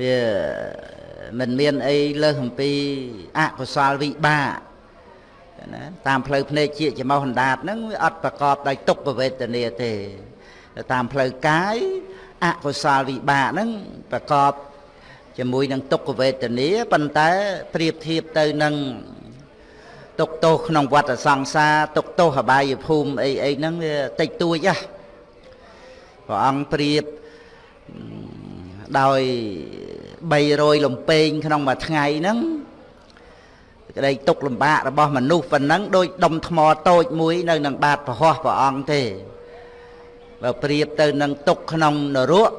វាមិនមានអីលើសអំពីអកុសលវិបាកណាតាមផ្លូវភ្នែកជាចមោះអណ្ដាតហ្នឹងវាអត់ប្រកបដោយទុក្ខវេទនាទេតាមផ្លូវកាយអកុសលវិបាកហ្នឹងប្រកបជាមួយនឹងទុក្ខវេទនាប៉ុន្តែប្រៀបធៀបទៅនឹងទុកទោសក្នុងវដ្តសង្សារទុកទោសអបាយភូមិអីអីហ្នឹងវាតិចតួចហ៎ព្រះអង្គប្រៀបដោយ 300លំពេងក្នុងមួយថ្ងៃហ្នឹងក្តីទុកលំបាករបស់មនុស្សប៉ុណ្ណឹងដូចដុំថ្មតូចមួយនៅនឹងបាតប្រហោះព្រះអង្គទេបើប្រៀបទៅនឹងទុកក្នុងនរក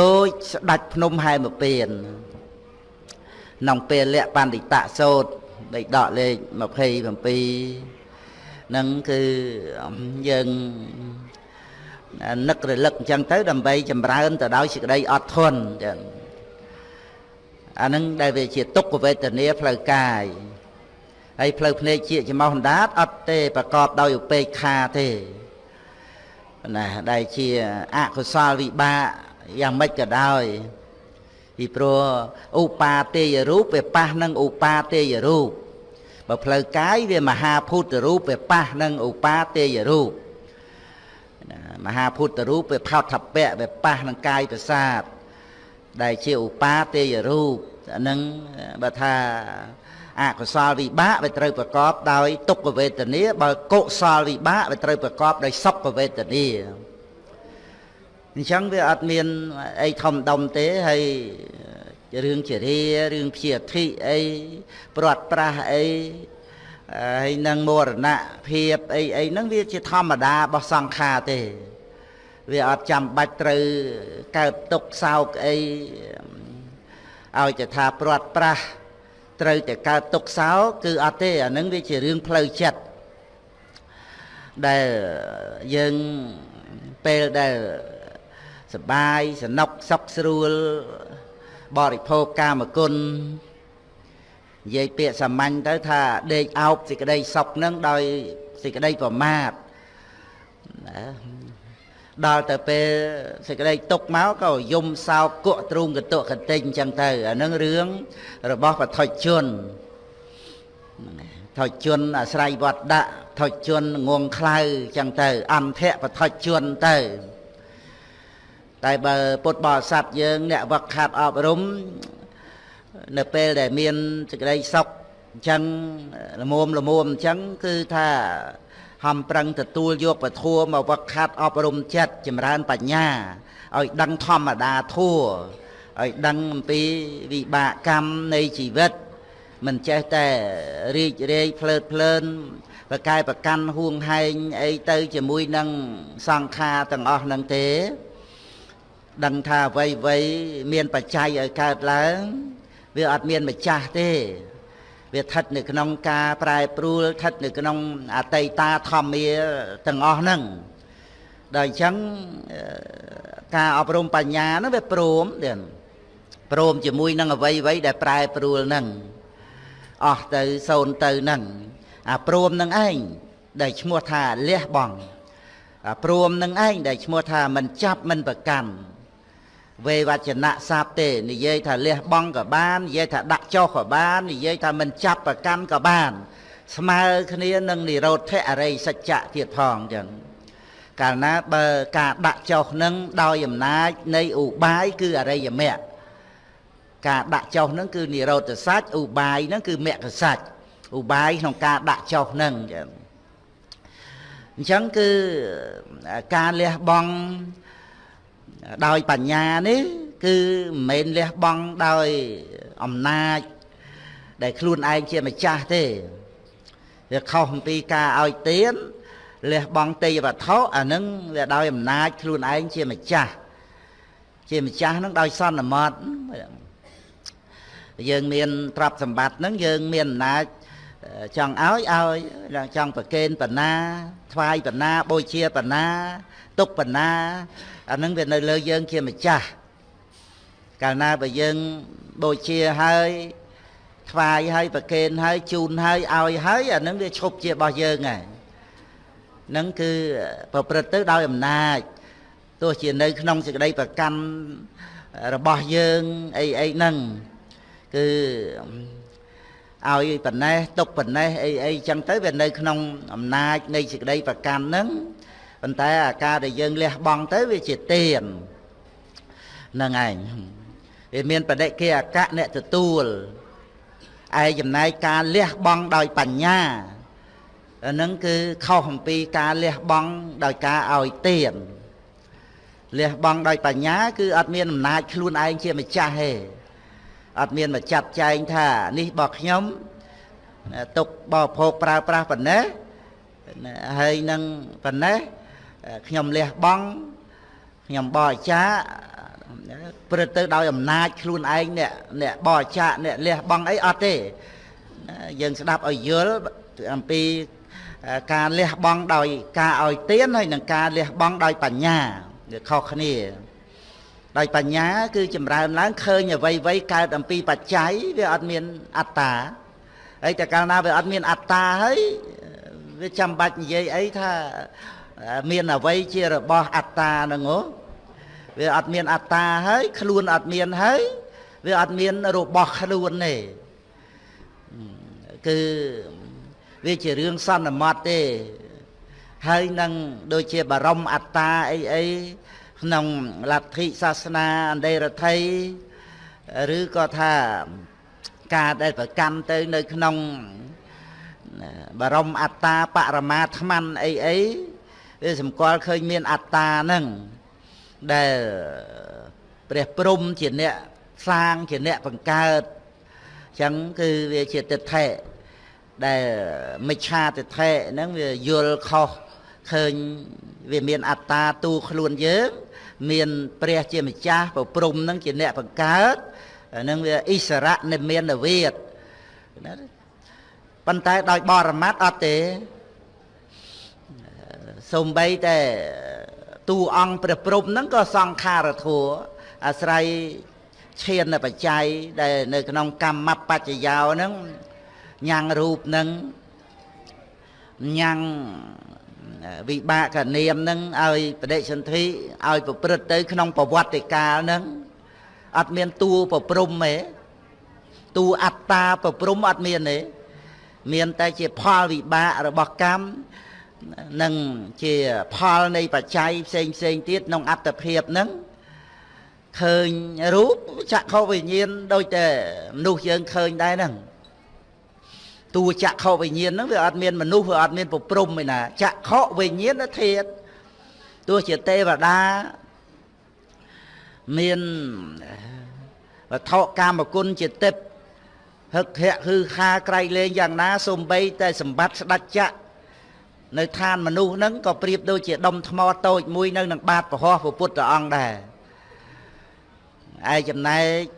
ដូចស្ដាច់ភ្នំហែមពៀនក្នុងពេលលក្ខបណ្ឌិតសោតដីដកលេខ27នឹងគឺយើងនឹករលឹកអញ្ចឹងទៅដើម្បីចម្រើនទៅដោយសេចក្តីអត់ធន់ចឹង អានឹងដែលវាជាទុក្ខវេទនាផ្លូវកាយហើយផ្លូវភ្នែកជាចំោះអណ្ដាតអត់ទេប្រកបដោយឧបេក្ខាទេណាដែលជាអកុសលវិបាកយ៉ាងម៉េចក៏ដោយពីព្រោះឧបាទេយរូបវាប៉ះនឹងឧបាទេយរូបបើផ្លូវកាយវាមហាភូតរូបវាប៉ះនឹងឧបាទេយរូបមហាភូតរូបវាផោតថពៈវាប៉ះនឹងកាយប្រសាទ ដែលជាឧបាទេយរូបអានឹងបើថាអកុសលវិបាកវាត្រូវប្រកបដោយទុក្ខវេទនាបើកុសលវិបាកវាត្រូវប្រកបដោយសុខវេទនាអញ្ចឹងវាអត់មានអីធំដុំទេហើយរឿងជារារឿងព្យាធិអីព្រាត់ប្រាស់អីហើយនឹងមរណភាពអីអីហ្នឹងវាជាធម្មតារបស់សង្ខារទេ វាអត់ចាំបាច់ត្រូវកើតទុកសោកអីឲ្យតែថាព្រាត់ប្រាស់ត្រូវតែកើតទុកសោកគឺអត់ទេអានឹងវាជារឿងផ្លូវចិត្តដែលយើងពេលដែលសបាយសនុកសុខស្រួលបរិភោគកាមគុណនិយាយពាក្យសាមញ្ញទៅថាដេកអោបសេចក្តីសុខនឹងដោយសេចក្តីប្រមាទណា ដល់ទៅពេលសេចក្តីទុកមកក៏យំសោកគក់ទ្រូងកតុកតិញអញ្ចឹងទៅអានឹងរឿងរបស់បថុជនថុជនអាស្រ័យវត្តដាក់ថុជនងងខ្លៅអញ្ចឹងទៅ អន្តៈបថុជនទៅតែបើពុទ្ធបរិស័ទយើងអ្នកវឹកខាត់អប់រំនៅពេលដែលមានសេចក្តីសុខអញ្ចឹងលមុំលមុំអញ្ចឹងគឺថា ហំប្រឹងទទួលយកពធัวមកវឹកខាត់អប់រំចិត្តចម្រើនបញ្ញាឲ្យដឹងធម្មតាធัวឲ្យដឹងអំពីវិបាកកម្មនៃជីវិត មិនចេះតែរីករាយភ្លើតភ្លើនប្រកែប្រកាន់ហួងហែងអីទៅជាមួយនឹងសង្ខារទាំងអស់នឹងទេ ដឹងថាអ្វីអ្វីមានបច្ច័យឲ្យកើតឡើង វាអត់មានម្ចាស់ទេ វាស្ថិតនៅក្នុងការប្រែប្រួលស្ថិតនៅក្នុងអតីតាធម្មាទាំងអស់ហ្នឹងដល់អញ្ចឹងការអប់រំបញ្ញាហ្នឹងវាព្រមទៀតព្រមជាមួយនឹងអ្វីអ្វីដែលប្រែប្រួលហ្នឹងអស់ទៅសូន្យទៅហ្នឹងអាព្រមនឹងឯងដែលឈ្មោះថាលះបង់អាព្រមនឹងឯងដែលឈ្មោះថាមិនចាប់មិនប្រកាន់ វេវចនៈសាបទេនិយាយថាលះបង់ក៏បាននិយាយថាដាក់ចុះក៏បាននិយាយថាមិនចាប់ប្រកាន់ក៏បាន ស្មើគ្នានឹងនិរោធអរិយសច្ចៈទៀតផងចឹងកាលណាបើការដាក់ចុះនឹងដោយអំណាចនៃឧបាយគឺអរិយមគ្គការដាក់ចុះនឹងគឺនិរោធសច្ចឧបាយនឹងគឺមគ្គសច្ចឧបាយក្នុងការដាក់ចុះនឹងចឹងអញ្ចឹងគឺការលះបង់ ដោយបញ្ញានេះ គឺមិនមែនលះបង់ដោយអំណាច ដែលខ្លួនឯងជាម្ចាស់ទេវាខុសអំពីការឲ្យទានលះបង់ទេយវត្ថុអានឹងវាដោយអំណាចខ្លួនឯងជាម្ចាស់ជាម្ចាស់នឹងដោយសន្មត់យើងមានទ្រព្យសម្បត្តិនឹងយើងមានអំណាចចង់ឲ្យឲ្យចង់ប្រគេនបណ្ណាថ្វាយបណ្ណាបូជាបណ្ណាទុកបណ្ណា អានឹងវានៅលើយើងជាម្ចាស់កាលណាបើយើងបូជាហើយថ្វាយហើយប្រគេនហើយជូនហើយឲ្យហើយអានឹងវាឈប់ជារបស់យើងហើយនឹងគឺប្រព្រឹត្តទៅដោយអំណាចទោះជានៅក្នុងសេចក្តីប្រកាន់របស់យើងអីអីហ្នឹងគឺឲ្យប៉ុណ្ណេះទុកប៉ុណ្ណេះអីអីចឹងទៅវានៅក្នុងអំណាចនៃសេចក្តីប្រកាន់ហ្នឹង ប៉ុន្តែអាការដែលយើងលះបង់ទៅវាជាទានហ្នឹងឯងវាមានបដិគិអកៈអ្នកទទួលឯចំណែកការលះបង់ដោយបញ្ញាហ្នឹងគឺខុសអំពីការលះបង់ដោយការឲ្យទានលះបង់ដោយបញ្ញា គឺអត់មានអំណាចខ្លួនឯងជាម្ចាស់ទេអត់មានមកចាត់ចែងថានេះរបស់ខ្ញុំទុកបរិភោគប្រើប្រាស់ប៉ុណ្ណេះហើយនឹងប៉ុណ្ណេះ ខ្ញុំលះបង់ខ្ញុំបរិច្ចាព្រឹត្តទៅដោយអំណាចខ្លួនឯងអ្នកអ្នកបរិច្ចាអ្នកលះបង់អីអត់ទេយើងស្ដាប់ឲ្យយល់អំពីការលះបង់ដោយការឲ្យទានហើយនិងការលះបង់ដោយបញ្ញាវាខុសគ្នា ដោយបញ្ញា គឺចម្រើនឡើងឃើញអ្វីអ្វីកើតអំពីបច្ច័យវាអត់មានអត្តាហើយតែកាលណាវាអត់មានអត្តាហើយវាចាំបាច់និយាយអីថា មានអ្វីជារបស់អត្តាហ្នឹងហ៎វាអត់មានអត្តាហើយខ្លួនអត់មានហើយវាអត់មានរបស់ខ្លួនទេគឺវាជារឿងសន្មត់ទេហើយនឹងដូចជាបរមអត្តាអីអីក្នុងលទ្ធិសាសនាអន្តេរដ្ឋីឬក៏ថាការដែលប្រកាន់ទៅនៅក្នុងបរមអត្តាបរមាថ្មអីអី វាសម្គាល់ឃើញមានអត្តាហ្នឹងដែលព្រះព្រំជាអ្នកសាងជាអ្នកបង្កើតអញ្ចឹងគឺវាជាទិដ្ឋិដែលមិច្ឆាទិដ្ឋិហ្នឹងវាយល់ខុសឃើញវាមានអត្តាទូខ្លួនយើងមានព្រះជាម្ចាស់ប្រព្រំនឹងជាអ្នកបង្កើតនឹងវាអិសរៈនិមានវិទ្យណាប៉ុន្តែដោយបរមត្តអត់ទេ សំបីតែទូអង្គព្រះព្រំហ្នឹងក៏សង្ខារធัวអាស្រ័យឈានបច្ច័យដែលនៅក្នុងកម្មបច្ចយោហ្នឹងញ៉ាំងរូបហ្នឹងញ៉ាំងវិបាកនាមនឹងឲ្យបដិសន្ធិឲ្យប្រព្រឹត្តទៅ ក្នុងប្រវត្តិកាលនឹងអត់មានតួប្រព្រំទេតួអត្តាប្រព្រំអត់មានទេមានតែជាផលវិបាករបស់កម្ម និងជាផលនៃបច្ច័យផ្សេងផ្សេងទៀតក្នុងអត្តភាពហ្នឹងឃើញរូបចក្ខុវិញ្ញាណដូចតែមនុស្សយើងឃើញដែរហ្នឹងតួចក្ខុវិញ្ញាណហ្នឹងវាអត់មានមនុស្សវាអត់មានប្រព្រំឯណាចក្ខុវិញ្ញាណធាតទោះជាទេវតាមានវត្ថុកាមគុណជាទេពហឹកហៈគឺខាក្រៃលែងយ៉ាងណាសំបីតែសម្បត្តិស្ដេចចក្រ នៅឋានមនុស្សហ្នឹងក៏ប្រៀបដូចជាដុំថ្មតូចមួយនៅនឹងបាតពហោះពុទ្ធអង្គដែរឯចំណែក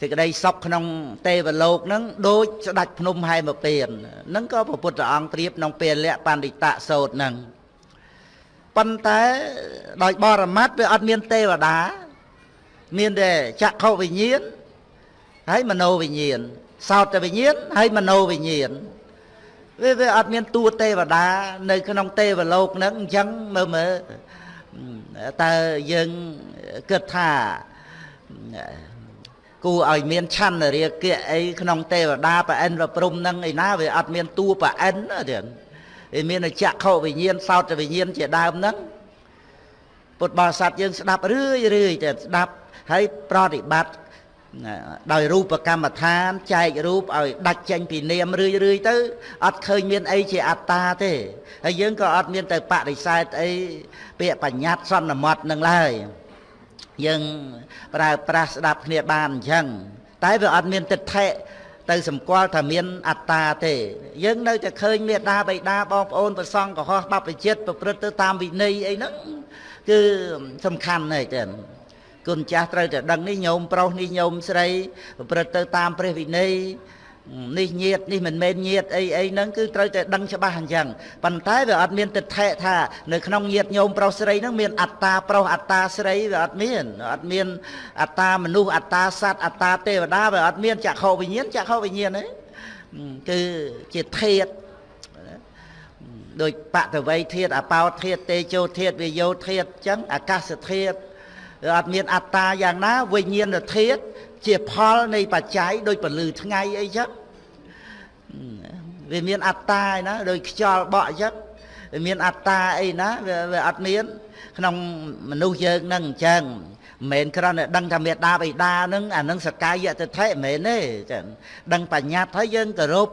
សេចក្តីសុខក្នុងទេវលោកហ្នឹងដូចស្ដេចភ្នំហែមពៀនហ្នឹងក៏ព្រះពុទ្ធអង្គប្រៀបក្នុងពេលៈបណ្ឌិតសោតហ្នឹងប៉ុន្តែដោយបរមត្តវាអត់មានទេវតាមានតែចក្ខុវិញ្ញាណហើយមโนវិញ្ញាណសោតវិញ្ញាណហើយមโนវិញ្ញាណ វាវាអត់មានតួទេវតានៅក្នុងទេវលោកហ្នឹងអញ្ចឹងមើលមើលតើយើងគិតថាគួរឲ្យមានឆន្ទរាគៈអីក្នុងទេវតាប្រអិនប្រព្រំនឹងឯណាវាអត់មានតួប្រអិនទៀតវាមានចក្ខុវិញ្ញាណសោតវិញ្ញាណជាដើមហ្នឹងពុទ្ធបរិស័ទយើងស្ដាប់រឿយរឿយតែស្ដាប់ហើយប្រតិបត្តិ ដោយរូបកម្មដ្ឋានចែករូបឲ្យដាច់ចេញពីនាមរឿយរឿយទៅអត់ឃើញមានអីជាអត្តាទេហើយយើងក៏អត់មានទៅបដិសេធអីពាក្យបញ្ញត្តិសន្មត់នឹងឡើយយើងប្រើប្រាស់ស្ដាប់គ្នាបានអញ្ចឹងតែវាអត់មានទិដ្ឋិទៅសម្គាល់ថាមានអត្តាទេ យើងនៅតែឃើញមេដាបៃតាបងប្អូនប្រសងកុហកបព្វជិតប្រព្រឹត្តទៅតាមវិន័យអីហ្នឹងគឺសំខាន់ណាស់ចឹង គុណចាស់ត្រូវតែដឹងនេះញោមប្រុសនេះញោមស្រីប្រព្រឹត្តទៅតាមព្រះវិន័យនេះញាតនេះមិនមែនញាតអីអីហ្នឹងគឺត្រូវតែដឹងច្បាស់អញ្ចឹងប៉ុន្តែវាអត់មានទិដ្ឋិថានៅក្នុងញាតញោមប្រុសស្រីហ្នឹងមានអត្តាប្រុសអត្តាស្រីវាអត់មានអត់មានអត្តាមនុស្សអត្តាសត្វអត្តាទេវតាវាអត់មានចក្ខុវិញ្ញាណចក្ខុវិញ្ញាណទេគឺជាធាតដោយបតវ័យធាតអបោធាតទេជោធាតវិយោធាតអញ្ចឹងអាកាសធាតវា អត់មានអត្តាយ៉ាងណាវិញ្ញាណធាតុជាផលនៃបច្ច័យដោយពលឺថ្ងៃអីចឹងវាមានអត្តាឯណាដោយខ្យល់បក់អញ្ចឹងវាមានអត្តាអីណាវាអត់មានក្នុងមនុស្សយើងនឹងអញ្ចឹងមិនមែនគ្រាន់តែដឹងថាមេដាបិតានឹងអានឹងសកាយតិថិមិនមែនទេចឹងដឹងបញ្ញត្តិហើយយើងគោរព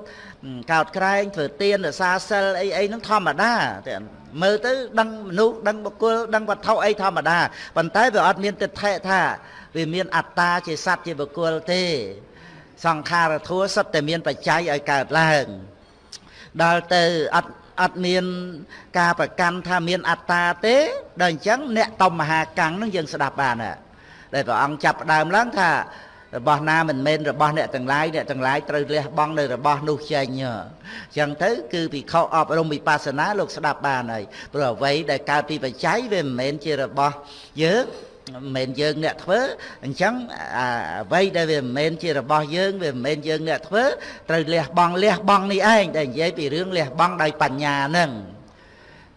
កោតក្រែងធ្វើទានរសាសិលអីអីនឹងធម្មតាតែមើលទៅដឹងមនុស្សដឹងបុគ្គលដឹងវត្ថុអីធម្មតាប៉ុន្តែវាអត់មានតិថិថាវាមានអត្តាជាសត្វជាបុគ្គលទេសង្ខារធัวសុទ្ធតែមានបច្ច័យឲ្យកើតឡើងដល់ទៅអត់អត់មានការប្រកាន់ថាមានអត្តាទេដល់អញ្ចឹងអ្នកតំមហាកាំងនឹងយើងស្ដាប់បានដែលព្រះអង្គចាប់ផ្ដើមឡើងថា របស់ណាមិនមែនរបស់អ្នកទាំងឡាយអ្នកទាំងឡាយត្រូវលះបង់នៅរបស់នោះចេញអញ្ចឹងទៅគឺពិខុអប់រំវិបស្សនាលោកស្ដាប់បានហើយព្រោះអ្វីដែលកើតពីបច្ច័យវាមិនមែនជារបស់យើងមិនមែនយើងអ្នកធ្វើអញ្ចឹងអ្វីដែលវាមិនមែនជារបស់យើងវាមិនមែនយើងអ្នកធ្វើត្រូវលះបង់លះបង់នេះឯងដែលនិយាយពីរឿងលះបង់ដោយបញ្ញាហ្នឹង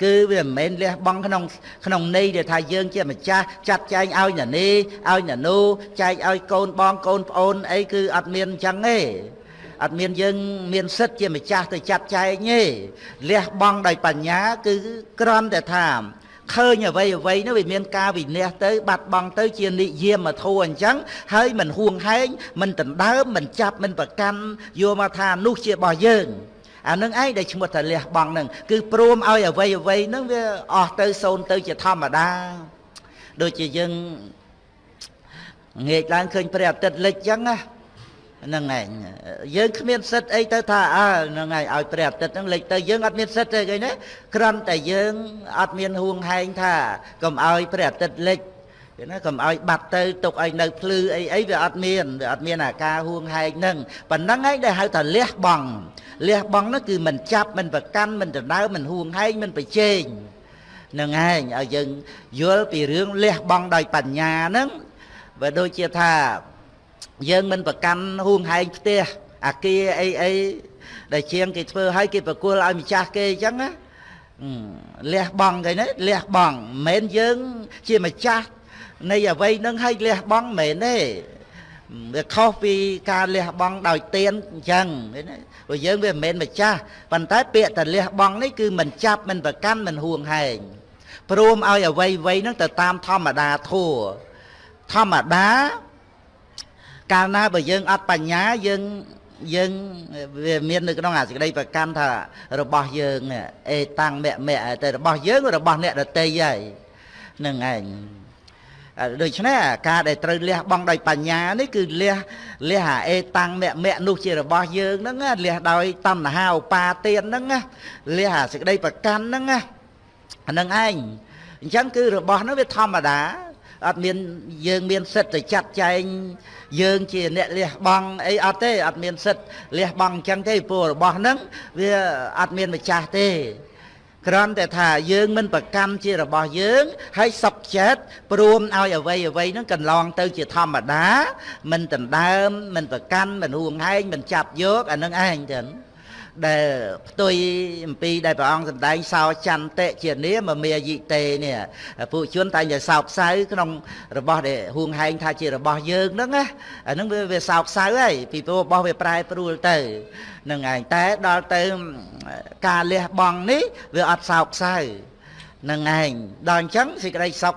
គឺវាមិនមែនលះបង់ក្នុងក្នុងន័យដែលថាយើងជាម្ចាស់ចាត់ចែងឲ្យណានេះឲ្យណានោះចែកឲ្យកូនបងកូនប្អូនអីគឺអត់មានអញ្ចឹងទេអត់មានយើងមានសិទ្ធជាម្ចាស់ទៅចាត់ចែងទេលះបង់ដោយបញ្ញា គឺគ្រាន់តែថាឃើញអ្វីអ្វីនោះវាមានការវិន័យទៅ បាត់បង់ទៅជានិយាមធัวអញ្ចឹងហើយមិនហួងហែងមិនដណ្ដើមមិនចាប់មិនប្រកាន់យកមកថានោះជារបស់យើង អានឹងឯងដែលឈ្មោះថាលះបង់នឹងគឺព្រមឲ្យអ្វីអ្វីនឹងវាអស់ទៅសូន្យទៅជាធម្មតាដូចជាយើងងាកឡើងឃើញព្រះអាទិត្យលិចអញ្ចឹងណាហ្នឹងឯងយើងគ្មានសិទ្ធអីទៅថាអើហ្នឹងឯងឲ្យព្រះអាទិត្យហ្នឹងលេចទៅយើងអត់មានសិទ្ធទេឃើញទេគ្រាន់តែយើងអត់មានហួងហែងថាកុំឲ្យព្រះអាទិត្យលេច គេណាកុំឲ្យបាត់ទៅទុកឲ្យនៅភ្លឺអីអីវាអត់មានវាអត់មានអាការហួងហែងហ្នឹងប៉ុណ្ណឹងឯងដែលហៅថាលះបង់លះបង់នោះគឺមិនចាប់មិនប្រកាន់មិនដណ្ដើមមិនហួងហែងមិនប្រជែងនឹងឯងឲ្យយើងយល់ពីរឿងលះបង់ដោយបញ្ញាហ្នឹងបើដូចជាថាយើងមិនប្រកាន់ហួងហែងផ្ទះអាគារអីអីដែលជាងគេធ្វើឲ្យគេប្រគល់ឲ្យម្ចាស់គេអញ្ចឹងណាលះបង់គេណាលះបង់មិនមែនយើងជាម្ចាស់ នៃអ្វីនឹងឲ្យលះបង់មិនមែនទេវាខុសពីការលះបង់ដោយទៀនអញ្ចឹងឃើញទេព្រោះយើងវាមិនមែនម្ចាស់ប៉ុន្តែពាក្យតែលះបង់នេះគឺមិនចាប់មិនប្រកាន់មិនហួងហែងព្រមឲ្យអ្វីអ្វីហ្នឹងទៅតាមធម្មតាធัวធម្មតាកាលណាបើយើងអត់បញ្ញាយើងយើងវាមាននៅក្នុងអាសេចក្តីប្រកាន់ថារបស់យើងអេតាំងមៈមៈតែរបស់យើងរបស់អ្នកដតីហើយនឹងឯង ដូច្នេះការដែលត្រូវលះបង់ដោយបញ្ញានេះគឺលះលះអាអេតាំងមៈមៈនោះជារបស់យើងហ្នឹងលះដោយតណ្ហាឧបាទានហ្នឹងលះអាសេចក្តីប្រកាន់ហ្នឹងអានឹងឯងអញ្ចឹងគឺរបស់នោះវាធម្មតាអត់មានយើងមានសិទ្ធិទៅចាត់ចែងយើងជាអ្នកលះបង់អីអត់ទេអត់មានសិទ្ធិលះបង់អញ្ចឹងទេព្រោះរបស់ហ្នឹងវាអត់មានម្ចាស់ទេ គ្រាន់តែថាយើងមិនប្រកម្មជារបស់យើង ហើយសុខចិត្តព្រមឲ្យអ្វីអ្វីហ្នឹងកន្លងទៅជាធម្មតា មិនដណ្ដើមមិនប្រកាន់មិនហួងហែងមិនចាប់យកអានឹងឯងចឹង ដែលផ្ទុយអំពីដែលព្រះអង្គសម្ដែងសោចន្តិជានាមមាយិតេនេះពួកជនតែងតែសោកសៅក្នុងរបស់ដែលហួងហែងថាជារបស់យើងហ្នឹងណាអាហ្នឹងវាវាសោកសៅហើយពីព្រោះរបស់វាប្រែប្រួលទៅនឹងឯងតែដល់ទៅការលះបង់នេះវាអត់សោកសៅនឹងឯងដល់អញ្ចឹងសេចក្តីសុខ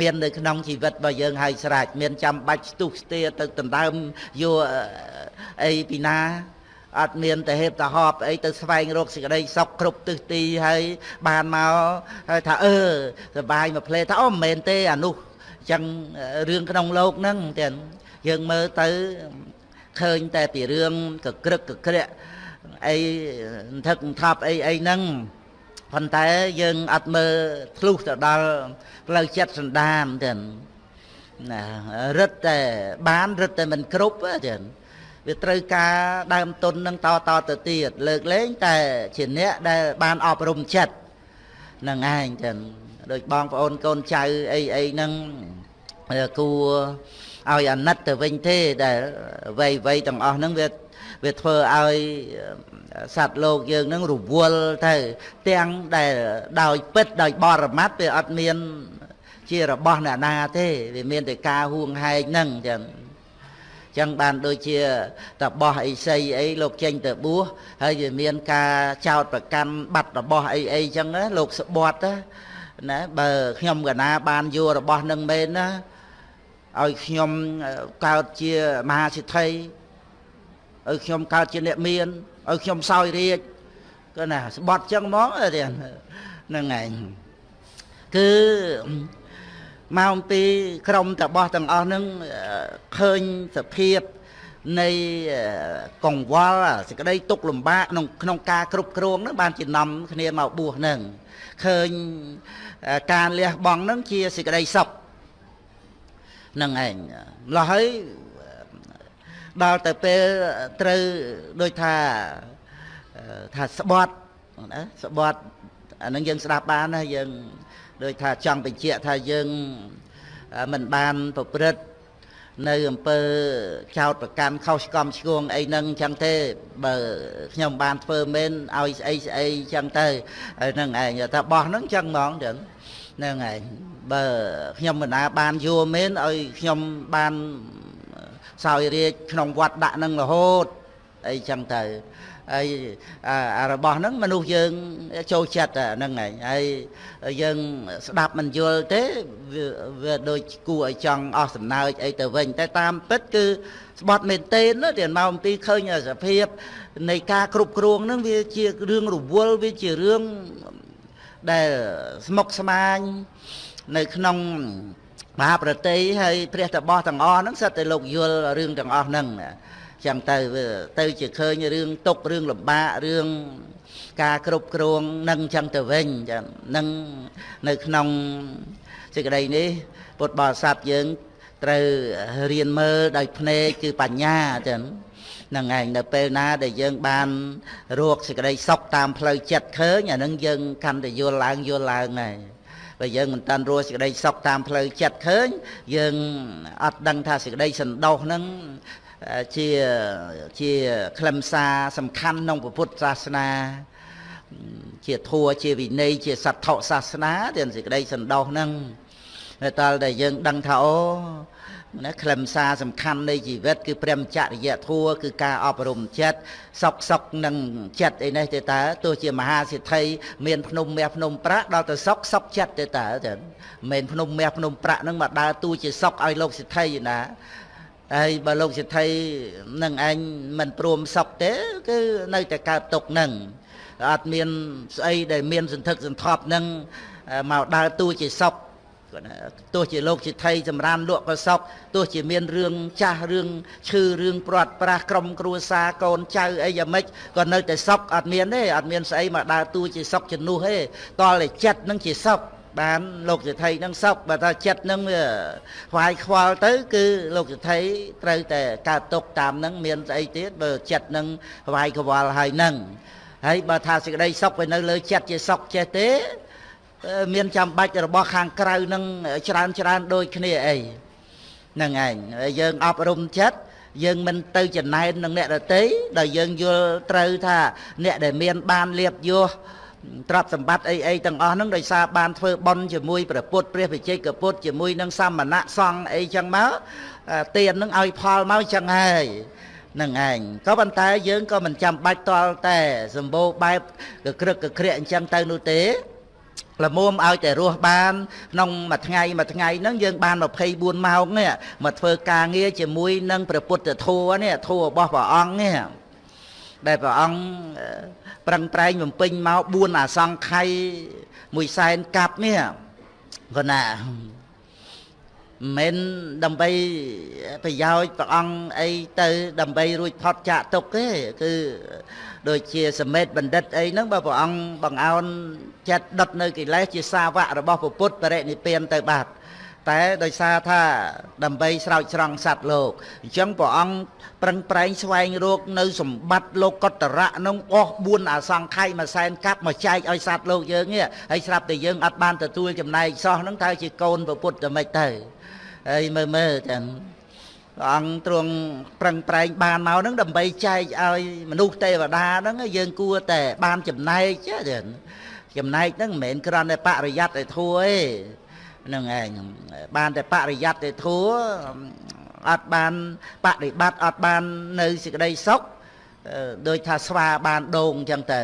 មាននៅក្នុងជីវិតរបស់យើងហើយស្រេចមានចាំបាច់ស្ទុះស្ទាទៅដណ្ដើមយកអីពីណា អត់មានតែហេបតាហប់អីទៅស្វែងរកសេចក្តីសុខគ្រប់ទិសទីហើយបានមកហើយថាអឺសបាយមួយផ្លេថាអូមិនមែនទេអានោះអញ្ចឹងរឿងក្នុងលោកហ្នឹងទៀតយើងមើលទៅឃើញតែពីរឿងកក្រឹកកក្រាក់អីថឹកថប់អីអីហ្នឹងប៉ុន្តែយើងអត់មើលធ្លុះទៅដល់ផ្លូវចិត្តសន្តានទៀតណារឹតតែបានរឹតតែមិនគ្រប់ទៀត វាត្រូវការដើមទុននឹងតតទៅទៀតលើកលែងតែជាអ្នកដែលបានអប់រំចិត្តនឹងឯងចឹងដូចបងប្អូនកូនចៅអីអីហ្នឹងគួរឲ្យអាណិតទៅវិញទេដែលវ័យវ័យទាំងអស់ហ្នឹងវាវាធ្វើឲ្យសត្វលោកយើងនឹងរវល់ទៅទាំងដែលដោយពិតដោយបរមត្តវាអត់មាន ជារបស់អ្នកណាទេវាមានតែការហួងហែងហ្នឹងចឹង ចឹងបានដូចជាតបោះអីសីអីលោកចេញទៅបួសហើយវាមានការចោតប្រកាន់បាត់របស់អីអីចឹងណាលោកស្បត់ណាបើខ្ញុំកណាបានយករបស់នឹងមែនណាឲ្យខ្ញុំកើតជាមហាសិទ្ធិឲ្យខ្ញុំកើតជាអ្នកមានឲ្យខ្ញុំសោយរាជក៏ណាស្បត់ចឹងហ្មងហ្នឹងឯងគឺ មកអំពីក្រុមតបោះទាំងអស់ហ្នឹងឃើញសភាពនៃកង្វល់សេចក្តីទុកលំបាកក្នុងក្នុងការគ្រប់គ្រងហ្នឹងបានជានាំគ្នាមកបួសហ្នឹងឃើញការលះបង់ហ្នឹងជាសេចក្តីសុខហ្នឹងឯងម្ល៉េះហើយដល់ទៅពេលត្រូវដូចថាថាស្បត់ណាស្បត់អានឹងយើងស្ដាប់បានណាយើង ដូចថាចង់បញ្ជាក់ថាយើងមិនបានប្រព្រឹត្តនៅអំពើចោតប្រកាន់ខុសឆ្គំឆ្គងអីហ្នឹងចឹងទេបើខ្ញុំបានធ្វើមែនឲ្យស្អីស្អីចឹងទៅហ្នឹងឯងថាបោះហ្នឹងចឹងហ្មងចឹងហ្នឹងឯងបើខ្ញុំមិនណាបានយល់មែនឲ្យខ្ញុំបានសោយរាជក្នុងវត្តដាក់នឹងរហូតអីចឹងទៅ ហើយអារបស់ហ្នឹងមនុស្សយើងចូលចិត្តហ្នឹងឯងហើយយើងស្ដាប់មិនយល់ទេវាដូចគួរឲ្យចង់អស់សំណើចអីទៅវិញ តែតាមពិតគឺស្បត់មែនទេណាទៀតមកអំពីឃើញសភាព នៃការគ្រប់គ្រងហ្នឹងវាជារឿងរវល់វាជារឿងដែលស្មុគស្មាញនៅក្នុងមហាប្រតិហើយព្រះតបោះទាំងអស់ហ្នឹងសិតតែលោកយល់រឿងទាំងអស់ហ្នឹង ចឹងទៅទៅជាឃើញរឿងទុករឿងលំបាករឿងការគ្រប់គ្រងនឹងចឹងទៅវិញចឹងនឹងនៅក្នុងសេចក្តីនេះពុទ្ធបរិស័ទយើងត្រូវរៀនមើលដោយភ្នែកគឺបញ្ញាចឹងនឹងឯងនៅពេលណាដែលយើងបានរកសេចក្តីសុខតាមផ្លូវចិត្តឃើញអានឹងយើងកាន់តែយល់ឡើងយល់ឡើងហើយបើយើងមិនតាន់រស់សេចក្តីសុខតាមផ្លូវចិត្តឃើញយើងអត់ដឹងថាសេចក្តីសន្តោសហ្នឹង ជាជាខ្លឹមសារសំខាន់ក្នុងពុទ្ធសាសនា ជាធัวជាវិន័យជាសត្ថសាសនាដែលសេចក្តីសន្តោសហ្នឹងតែតែយើងដឹងថាអូណាខ្លឹមសារសំខាន់នៃជីវិតគឺព្រមចរិយធัวគឺការអប់រំចិត្តសុខសុខនឹងចិត្តអីនេះទេតើទោះជាមហាសិទ្ធិមានភ្នំមាសភ្នំប្រាក់ដល់ទៅសុខសុខចិត្តទេតើចាមិនភ្នំមាសភ្នំប្រាក់នឹងមកដើរតួជាសុខឲ្យលោកសិទ្ធិណា ហើយបើលោកសិទ្ធិនឹងឯងមិនព្រមសុខទេ គឺនៅតែកើតទុកនឹងអត់មានស្អីដែលមានសន្ធឹកសន្ធាប់នឹងមកដើរតួជាសុខទោះជាលោកសិទ្ធិចម្រើនលក់ក៏សុខទោះជាមានរឿងចាស់រឿងឈឺរឿងព្រាត់ប្រាសក្រុមគ្រួសារកូនចៅអីយ៉ាងម៉េចក៏នៅតែសុខអត់មានទេអត់មានស្អីមកដើរតួជាសុខជំនួសទេតលតែចិត្តនឹងជាសុខ បានលោកសិទ្ធិនឹងសុខបើថាចិត្តនឹងវាខ្វាយខ្វល់ទៅ គឺលោកសិទ្ធិត្រូវតែកើតទុកតាមនឹងមានស្អីទៀតបើចិត្តនឹងខ្វាយខ្វល់ហើយនឹងហើយបើថាសេចក្តីសុខវានៅលើចិត្តជាសុខចេះទេ មានចាំបាច់របស់ខាងក្រៅនឹងច្រើនច្រើនដូចគ្នាអីហ្នឹងឯងយើងអប់រំចិត្តយើងមិនទៅចំណែននឹងអ្នកដតីដែលយើងយល់ត្រូវថាអ្នកដែលមានបានលៀបយោ ទ្រព្យសម្បត្តិអីអីទាំងអស់ហ្នឹងដោយសារបានធ្វើបន់ជាមួយព្រះពុទ្ធព្រះវិជ័យកពុទ្ធជាមួយនឹងសមណៈសង្ឃអីចឹងមកទាននឹងឲ្យផលមកចឹងហើយនឹងឯងក៏ប៉ុន្តែយើងក៏មិនចាំបាច់តល់តែសម្បូរបែបកក្រឹកកក្រាក់អញ្ចឹងទៅនោះទេល្មមឲ្យតែរស់បានក្នុងមួយថ្ងៃមួយថ្ងៃហ្នឹងយើងបាន24ម៉ោងនេះមកធ្វើការងារជាមួយនឹងព្រះពុទ្ធធម៌នេះធម៌របស់ព្រះអង្គនេះដែលព្រះអង្គ ប្រឹងប្រែងបំពេញមក4អសង្ខ័យមួយសែនកាប់នេះគាត់ណាមិនដើម្បីប្រយោជន៍ព្រះអង្គអីទៅ ដើម្បីរួចផុតចាកទុកទេគឺដូចជាសមេតបណ្ឌិតអីហ្នឹងបើព្រះអង្គបង្អោនចិត្តដុតនៅកិលេសជាសាវករបស់ពុទ្ធបរិនិព្វានទៅបាត់ តែដោយសារថាដើម្បីស្រោចស្រង់សត្វលោកអញ្ចឹងព្រះអង្គប្រឹងប្រែងស្វែងរកនៅសម្បត្តិលោកកតរៈនោះអស់4អសង្ខ័យមួយសែនកាប់មកចែកឲ្យសត្វលោកយើងនេះហើយស្រាប់តែយើងអត់បានទទួលចំណែកសោះហ្នឹងតើជាកូនពុទ្ធតែមិនទៅហើយមើលមើលចឹងព្រះអង្គទ្រង់ប្រឹងប្រែងបានមកហ្នឹងដើម្បីចែកឲ្យមនុស្សទេវតាហ្នឹងយើងគួរតែបានចំណែកចឹងចំណែកហ្នឹងមិនមែនគ្រាន់តែបរិយ័តឲ្យធัวទេហ្នឹងឯងបានតែបរិយ័តទេធัวអត់បានបដិបត្តិអត់បាននៅសេចក្តីសុខដូចថាស្វាបានដូងអញ្ចឹងទៅ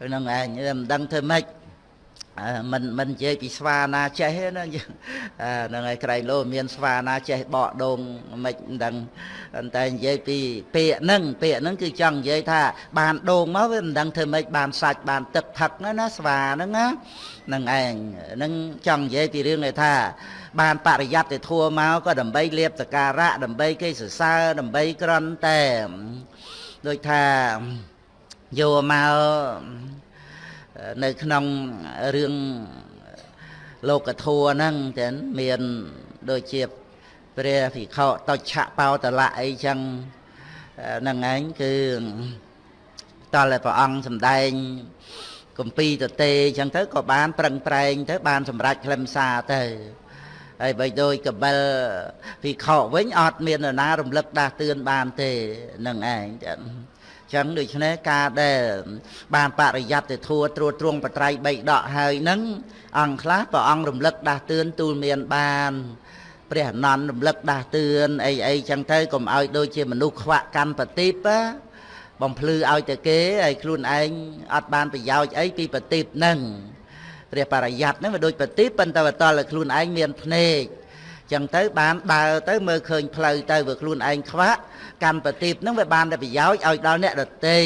ហ្នឹងឯងមិនដឹងធ្វើម៉េចមិនមិននិយាយពីស្វាណាចេះទេណាហ្នឹងហើយក្រែងលោមានស្វាណាចេះបកដូងមិនដឹងតែនិយាយពីពាក្យហ្នឹងពាក្យហ្នឹងគឺចង់និយាយថាបានដូងមកវាមិនដឹងធ្វើម៉េចបានសាច់បានទឹកផឹកណាស្វាហ្នឹងណាហ្នឹងឯងហ្នឹងចង់និយាយពីរឿងឯថា បានបរិយ័តទៅធัวមកក៏ដើម្បីលៀបសការៈដើម្បីគេសរសើរដើម្បីក្រន់តែដូចថាយកមកនៅក្នុងរឿងលោកធัวហ្នឹងចឹងមានដូចជាព្រះភិក្ខុតុច្ឆបោតលៈអីចឹងហ្នឹងឯងគឺតើព្រះអង្គសំដែង កំពីតទេចឹងទៅក៏បានប្រឹងប្រែងទៅបានសម្រេចខ្លឹមសារទៅហើយបើដូចកបិលភិក្ខុវិញអត់មាននរណារំលឹកដាស់តឿនបានទេនឹងឯងចឹងចឹងដូច្នេះការដែលបានបរិយ័តទៅធัวត្រួតត្រងបត្រៃបីដកហើយនឹងអង្គខ្លះព្រះអង្គរំលឹកដាស់តឿនទូលមានបានព្រះអនន្តរំលឹកដាស់តឿនអីអីចឹងទៅកុំឲ្យដូចជាមនុស្សខ្វាក់កម្មបតិប បំភ្លឺឲ្យតែគេហើយខ្លួនឯងអត់បានប្រយោជន៍អីពីបតិបហ្នឹងព្រះបរិយ័តហ្នឹងវាដូចបតិបប៉ុន្តែបតលខ្លួនឯងមានភ្នែកចឹងទៅបានដើរទៅមើលឃើញផ្លូវទៅវាខ្លួនឯងខ្វាក់កម្មបតិបហ្នឹងវាបានតែប្រយោជន៍ឲ្យដល់អ្នកដតី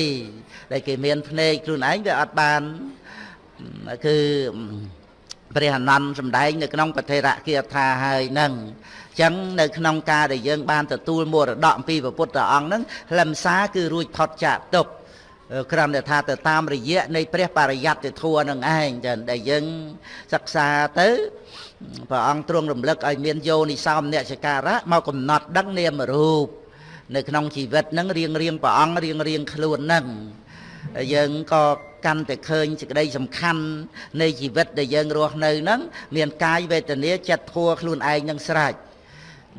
ដែលគេមានភ្នែកខ្លួនឯងវាអត់បានគឺព្រះអនន្តសម្ដែងនៅក្នុងពធរគាថាហើយនឹង ចឹងនៅក្នុងការដែលយើងបានទទួលមរតកអំពីព្រះពុទ្ធអង្គហ្នឹងខ្លឹមសារគឺរួចផុតចាកទុកក្រំតែថាទៅតាមរយៈនៃព្រះបរិយ័តធัวនឹងឯងចឹងដែលយើងសិក្សាទៅព្រះអង្គទ្រង់រំលឹកឲ្យមានយោនិសោមនចការៈមកកំណត់ដឹងនាមរូបនៅក្នុងជីវិតហ្នឹងរៀងរៀងព្រះអង្គរៀងរៀងខ្លួនហ្នឹងយើងក៏កាន់តែឃើញសេចក្តីសំខាន់នៃជីវិតដែលយើងរស់នៅហ្នឹងមានកាយវេទនាចិត្តធัวខ្លួនឯងនឹងស្រេចហ្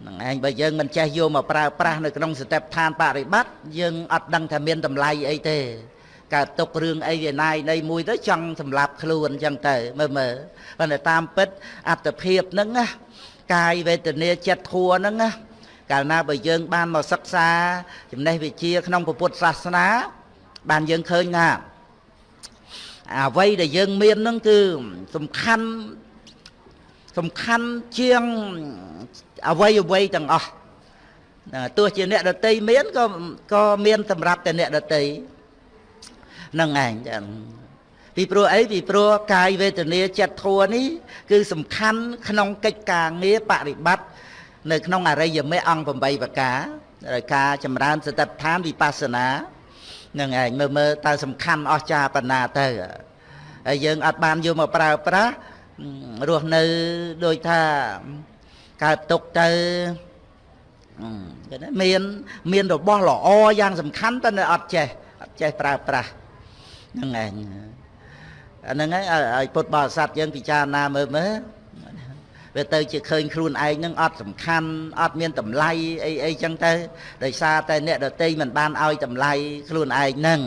នឹងឯងបើយើងមិនចេះយកមកប្រើប្រាស់នៅក្នុងសតិប្បដ្ឋានបរិបត្តិយើងអត់ដឹងថាមានតម្លៃអីទេកើតទុករឿងអីឯណាយនៃមួយទៅចង់សម្លាប់ខ្លួនអញ្ចឹងទៅមើលមើលប៉ុន្តែតាមពិតអត្តភាពហ្នឹងណាកាយវេទនាចិត្តធัวហ្នឹងណាកាលណាបើយើងបានមកសិក្សាចំណេះវិជ្ជាក្នុងពុទ្ធសាសនា បានយើងឃើញថាអ្វីដែលយើងមានហ្នឹងគឺសំខាន់សំខាន់ជាង អ្វីអ្វីទាំងអស់ទោះជាអ្នកដតីមានក៏ក៏មានសម្រាប់តែអ្នកដតីនឹងឯងចឹងពីព្រោះអីពីព្រោះកាយវេទនាចិត្តធัวនេះគឺសំខាន់ក្នុងកិច្ចការងារបប្រតិបត្តិនៅក្នុងអរិយមេអង្គ8ប្រការដោយការចម្រើនសតិប្បដ្ឋានវិបស្សនានឹងឯងមើលមើលតើសំខាន់អស្ចារ្យប៉ុណ្ណាទៅហើយយើងអត់បានយកមកប្រើប្រាស់រស់នៅដូចថា កើតទុកទៅគេមានមានរបស់ល្អយ៉ាងសំខាន់តែនៅអត់ចេះអត់ចេះប្រើប្រាស់ហ្នឹងឯងអាហ្នឹងហើយឲ្យពុទ្ធបរិស័ទយើងពិចារណាមើលមើលវាទៅជាឃើញខ្លួនឯងនឹងអត់សំខាន់អត់មានតម្លៃអីអីចឹងទៅដោយសារតែអ្នកដតីមិនបានឲ្យតម្លៃខ្លួនឯងហ្នឹង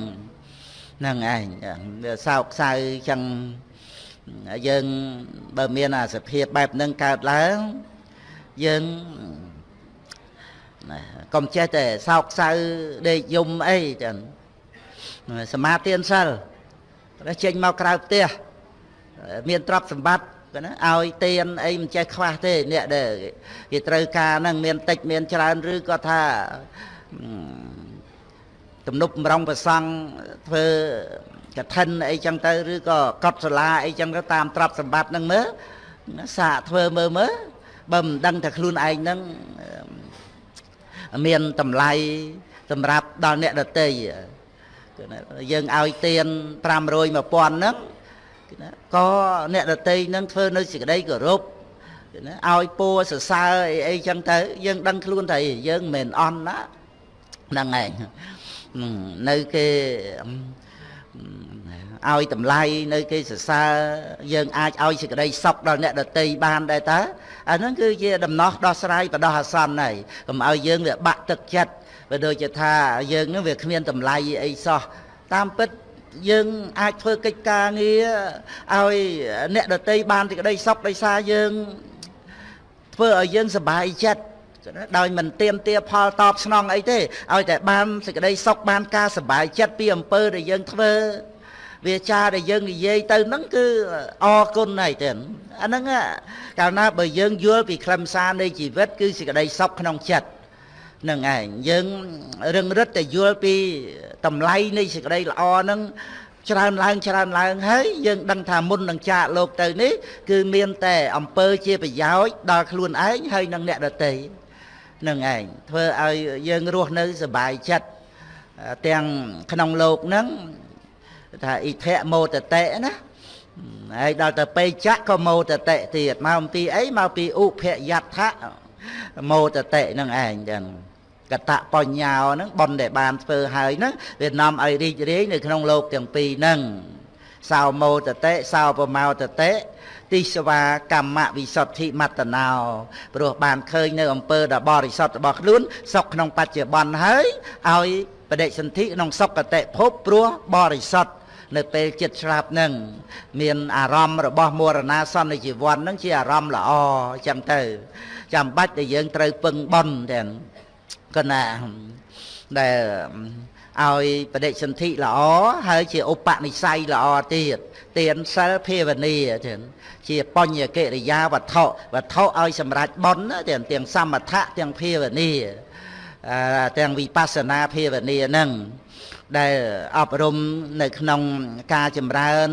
ហ្នឹងឯងវាសោកសៅចឹងយើងបើមានអាសភាពបែបហ្នឹងកើតឡើង យើងកុំចេះតែសោកសៅដេកយំអីចឹងសមាទានសិលតែចេញមកក្រៅផ្ទះមានទ្រព្យសម្បត្តិណាឲ្យទៀនអីមិនចេះខ្វះទេអ្នកដែលគេត្រូវការហ្នឹងមានតិចមានច្រើនឬក៏ថាទំនប់បំរុងប្រសង់ធ្វើកឋិនអីចឹងទៅឬក៏កត់សាលាអីចឹងទៅតាមទ្រព្យសម្បត្តិហ្នឹងមើលសាកធ្វើមើលមើល បើមិនដឹងថាខ្លួនឯងហ្នឹងមានតម្លៃសម្រាប់ដល់អ្នកដតីយើងឲ្យទៀន500 1000ហ្នឹងក៏អ្នកដតីនឹងធ្វើនៅសេចក្តីគោរពណាឲ្យពួរសរសើរអីអីចឹងទៅ យើងដឹងខ្លួនថាយើងមិនមែនអន់ណាហ្នឹងឯងនៅគេ ឲ្យតម្លៃនៅគេសរសើរយើងអាចឲ្យសេចក្តីសុខដល់អ្នកដតីបានដែរតើអាហ្នឹងគឺជាដំណោះដោះស្រាយបដោះអាសន្នហើយកុំឲ្យយើងវាបាក់ទឹកចិត្តបើដូចជាថាយើងនឹងវាគ្មានតម្លៃអីសោះតាមពិតយើងអាចធ្វើកិច្ចការងារឲ្យអ្នកដតីបានសេចក្តីសុខដោយសារយើងធ្វើឲ្យយើងសប្បាយចិត្តដោយមិនទៀមទាផលតបស្នងអីទេឲ្យតែបានសេចក្តីសុខបានការសប្បាយចិត្តពីអំពើដែលយើងធ្វើ វាចាដែលយើងនិយាយទៅហ្នឹងគឺអរគុណហើយទេអាហ្នឹងកាលណាបើយើងយល់ពីខ្លឹមសារនៃជីវិត គឺសេចក្តីសុខក្នុងចិត្តនឹងឯងយើងរឹងរិតតែយល់ពីតម្លៃនៃសេចក្តីល្អហ្នឹងច្រើនឡើងច្រើនឡើងហើយយើងដឹងថាមុននឹងចាកលោកទៅនេះគឺមានតែអំពើជាប្រយោជន៍ដល់ខ្លួនឯងហើយនឹងអ្នកដទៃនឹងឯងធ្វើឲ្យយើងរស់នៅសុបាយចិត្តទាំងក្នុងលោកហ្នឹង ថាអ៊ីធៈមោតតេណាហើយដល់ទៅពេចៈក៏មោតតេទៀតមកអំពីអីមកពីឧភយដ្ឋៈមោតតេនឹងឯងចឹងកតបញ្ញាហ្នឹងប៉ុនដែលបានធ្វើហើយហ្នឹងវានាំឲ្យរីករាយនៅក្នុងលោកទាំងពីរហ្នឹងសោមោតតេសោបមោតតេទិសវាកម្មវិសុទ្ធិមត្តណោព្រោះបានឃើញនៅអំពើដ៏បរិសុទ្ធរបស់ខ្លួនសុខក្នុងបច្ចុប្បន្នហើយឲ្យបដិសន្ធិក្នុងសុគតិភពព្រោះបរិសុទ្ធ នៅពេលចិត្តស្លាប់នឹងមានអារម្មណ៍របស់មរណាសន្និជីវ័ននឹងជាអារម្មណ៍ល្អអញ្ចឹងទៅចាំបាច់តែយើងត្រូវពឹងបន់ទាំងកណាដែលឲ្យបដិសន្ធិល្អហើយជាឧបនិស្ស័យល្អទៀតទានសិលភាវនាចឹងជាបញ្ញកិរិយាវត្ថុវត្ថុឲ្យសម្រេចបុណ្យទាំងទាំងសមថៈទាំងភាវនាទាំងវិបស្សនាភាវនាហ្នឹង ដែលអប់រំនៅក្នុងការចម្រើន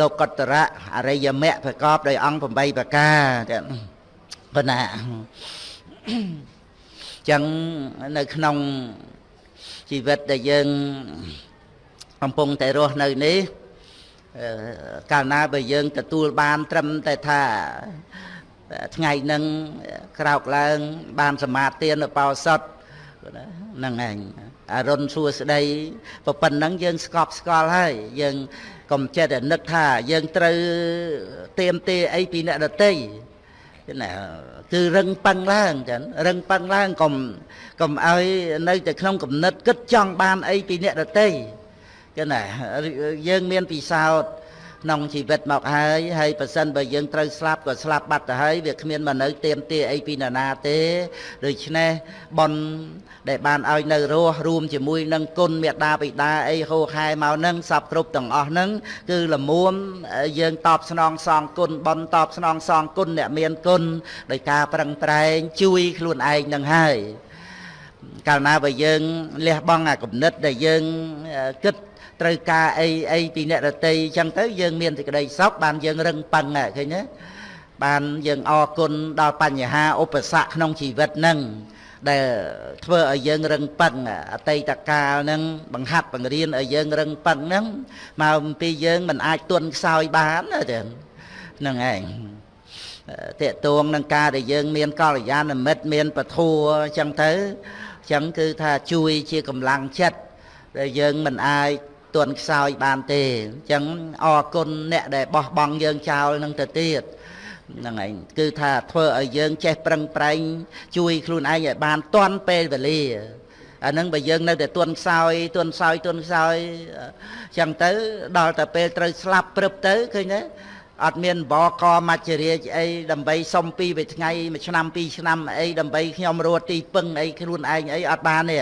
លោកតរៈអរិយមគ្គប្រកបដោយអង្គ8ប្រការទាំងប៉ុណ្ណាចឹងនៅក្នុងជីវិតដែលយើងកំពុងតែរស់នៅនេះកាលណាបើយើងទទួលបានត្រឹមតែថាថ្ងៃនឹងក្រោកឡើង បានសមាទានឧបោសថហ្នឹងឯង អរុនសួស្ដីប៉ុណ្ណឹងយើងស្កប់ស្កល់ហើយយើងកុំចិត្តតែនឹកថាយើងត្រូវទៀមទាអីពីអ្នកដតីណាគឺរឹងប៉ឹងឡើងចឹងរឹងប៉ឹងឡើងកុំកុំឲ្យនៅតែក្នុងគំនិតគិតចង់បានអីពីអ្នកដតីចឹងណាយើងមានពិសោធន៍ ក្នុងជីវិតមកហើយហើយប៉ះសិនបើយើងត្រូវស្លាប់ក៏ស្លាប់បាត់ទៅហើយវាគ្មានមកនៅទៀមទាអីពីណានាទេដូច្នេះបនដែលបានឲ្យនៅរស់រួមជាមួយនឹងគុណមេត្តាបិតាអីហូខែមកនឹងសពគ្រប់ទាំងអស់ហ្នឹងគឺលមួមយើងតបស្នងសងគុណបនតបស្នងសងគុណអ្នកមានគុណដោយការប្រឹងប្រែងជួយខ្លួនឯងនឹងហើយកាលណាបើយើងលះបង់អាគំនិតដែលយើងគិត ត្រូវការអីអីពីអ្នករតីអញ្ចឹងទៅយើងមានសេចក្តីសុខបានយើងរឹងប៉ឹងឃើញទេបានយើងអរគុណដល់បញ្ហាឧបសគ្គក្នុងជីវិតហ្នឹងដែលធ្វើឲ្យយើងរឹងប៉ឹងអតីតកាលហ្នឹងបង្ហាត់បង្រៀនឲ្យយើងរឹងប៉ឹងហ្នឹងមកអំពីយើងមិនអាចទន់ខ្សោយបានទេហ្នឹងឯងតេតួងនឹងការដែលយើងមានកល្យាណមិត្តមានពធัวអញ្ចឹងទៅអញ្ចឹងគឺថាជួយជាកម្លាំងចិត្តដែលយើងមិនអាច ទន់ខ្សោយបានទេអញ្ចឹងអរគុណអ្នកដែលបោះបង់យើងចោលនឹងទៅទៀតហ្នឹងឯងគឺថាធ្វើឲ្យយើងចេះប្រឹងប្រែងជួយខ្លួនឯងឲ្យបានទាន់ពេលវេលាអានឹងបើយើងនៅតែទន់ខ្សោយទន់ខ្សោយទន់ខ្សោយអញ្ចឹងទៅដល់តែពេលត្រូវស្លាប់ព្រឹបទៅឃើញទេ អត់មានបកមច្ចរាជអីដើម្បីសុំពីមួយថ្ងៃមួយឆ្នាំពីរឆ្នាំអីដើម្បីខ្ញុំរត់ទីពឹងអីខ្លួនឯងអីអត់បានទេ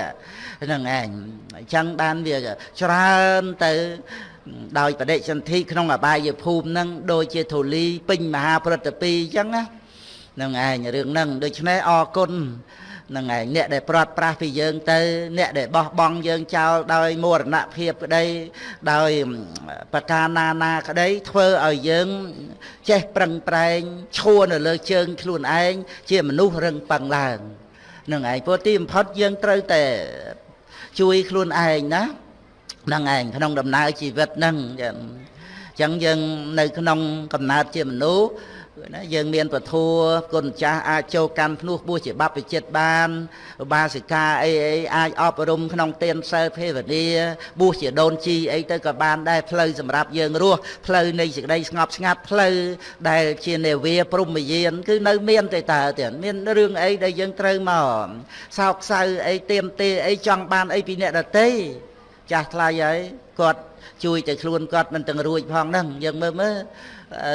ហ្នឹងឯងអញ្ចឹងបានវាច្រើនទៅដោយបដិសន្ធិក្នុងអបាយភូមិហ្នឹងដូចជាធូលីពេញមហាព្រឹត្តពីអញ្ចឹងណាហ្នឹងឯងរឿងហ្នឹងដូច្នេះអរគុណហ្នឹងឯងអ្នកដែលព្រាត់ប្រាសពីយើងទៅ អ្នកដែលបោះបង់យើងចោលដោយមរណភាពក្តីដោយប្រការណាណាក្តីធ្វើឲ្យយើង ចេះប្រឹងប្រែងឈួរនៅលើជើងខ្លួនឯងជាមនុស្សរឹងប៉ឹងឡើងហ្នឹងឯងព្រោះទីបំផុតយើងត្រូវតែជួយខ្លួនឯងណាហ្នឹងឯងក្នុងដំណើរជីវិតហ្នឹងអញ្ចឹងយើងនៅក្នុងកំណើតជាមនុស្ស ណាយើងមានពធัวគុណចាស់អាចចូលកាន់ភ្នោះបួសជាបព្វជិតបានឧបាសិកាអីអីអាចអប់រំក្នុងទានសិលភាវនាបួសជាដូនជីអីទៅក៏បានដែរផ្លូវសម្រាប់យើងរស់ផ្លូវនៃសេចក្តីស្ងប់ស្ងាត់ផ្លូវដែលជានេវាព្រមយាន គឺនៅមានតែតើទៀតមានរឿងអីដែលយើងត្រូវមកសោកសៅអីទៀមទេអីចង់បានអីពីអ្នកដទៃចាស់ថ្លៃហើយគាត់ជួយតែខ្លួនគាត់មិនទាំងរួចផងហ្នឹងយើងមើលមើល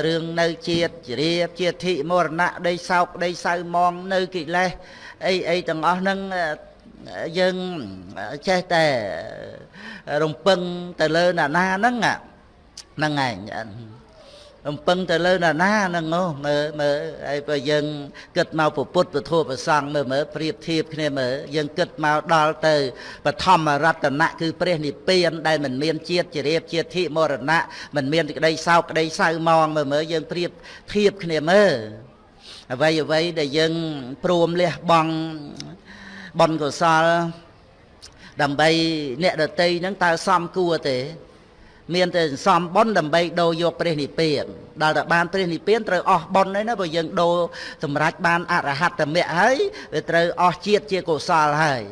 រឿងនៅជាតិជ្រាបជាធិមរណៈដីសោកដីសៅมองនៅកិលេសអីអីទាំងអស់ហ្នឹងយើងចេះតែរំពឹងទៅលើណាណាហ្នឹងហ្នឹងឯង រំពឹងទៅលើណាណាហ្នឹងមើលមើលហើយបើយើងគិតមកពុទ្ធពធប្រសង់មើលមើលប្រៀបធៀបគ្នាមើលយើងគិតមកដល់ទៅបឋមរតនៈគឺព្រះនិព្វានដែលមិនមានជាតិជារៀបជាធិមរណៈមិនមានក្តីសោកក្តីសៅមងមើលមើលយើងប្រៀបធៀបគ្នាមើលអ្វីអ្វីដែលយើងព្រមលះបង់បនកុសលដើម្បីអ្នកដតីហ្នឹងតើសមគួរទេ មានតែសំបុណ្យដើម្បីដូរយកព្រះនិព្វានដល់តែបានព្រះនិព្វានត្រូវអស់បុណ្យហើយណាបើយើងដូរសម្រេចបានអរហត្តមគ្គហើយវាត្រូវអស់ជាតិជាកុសលហើយ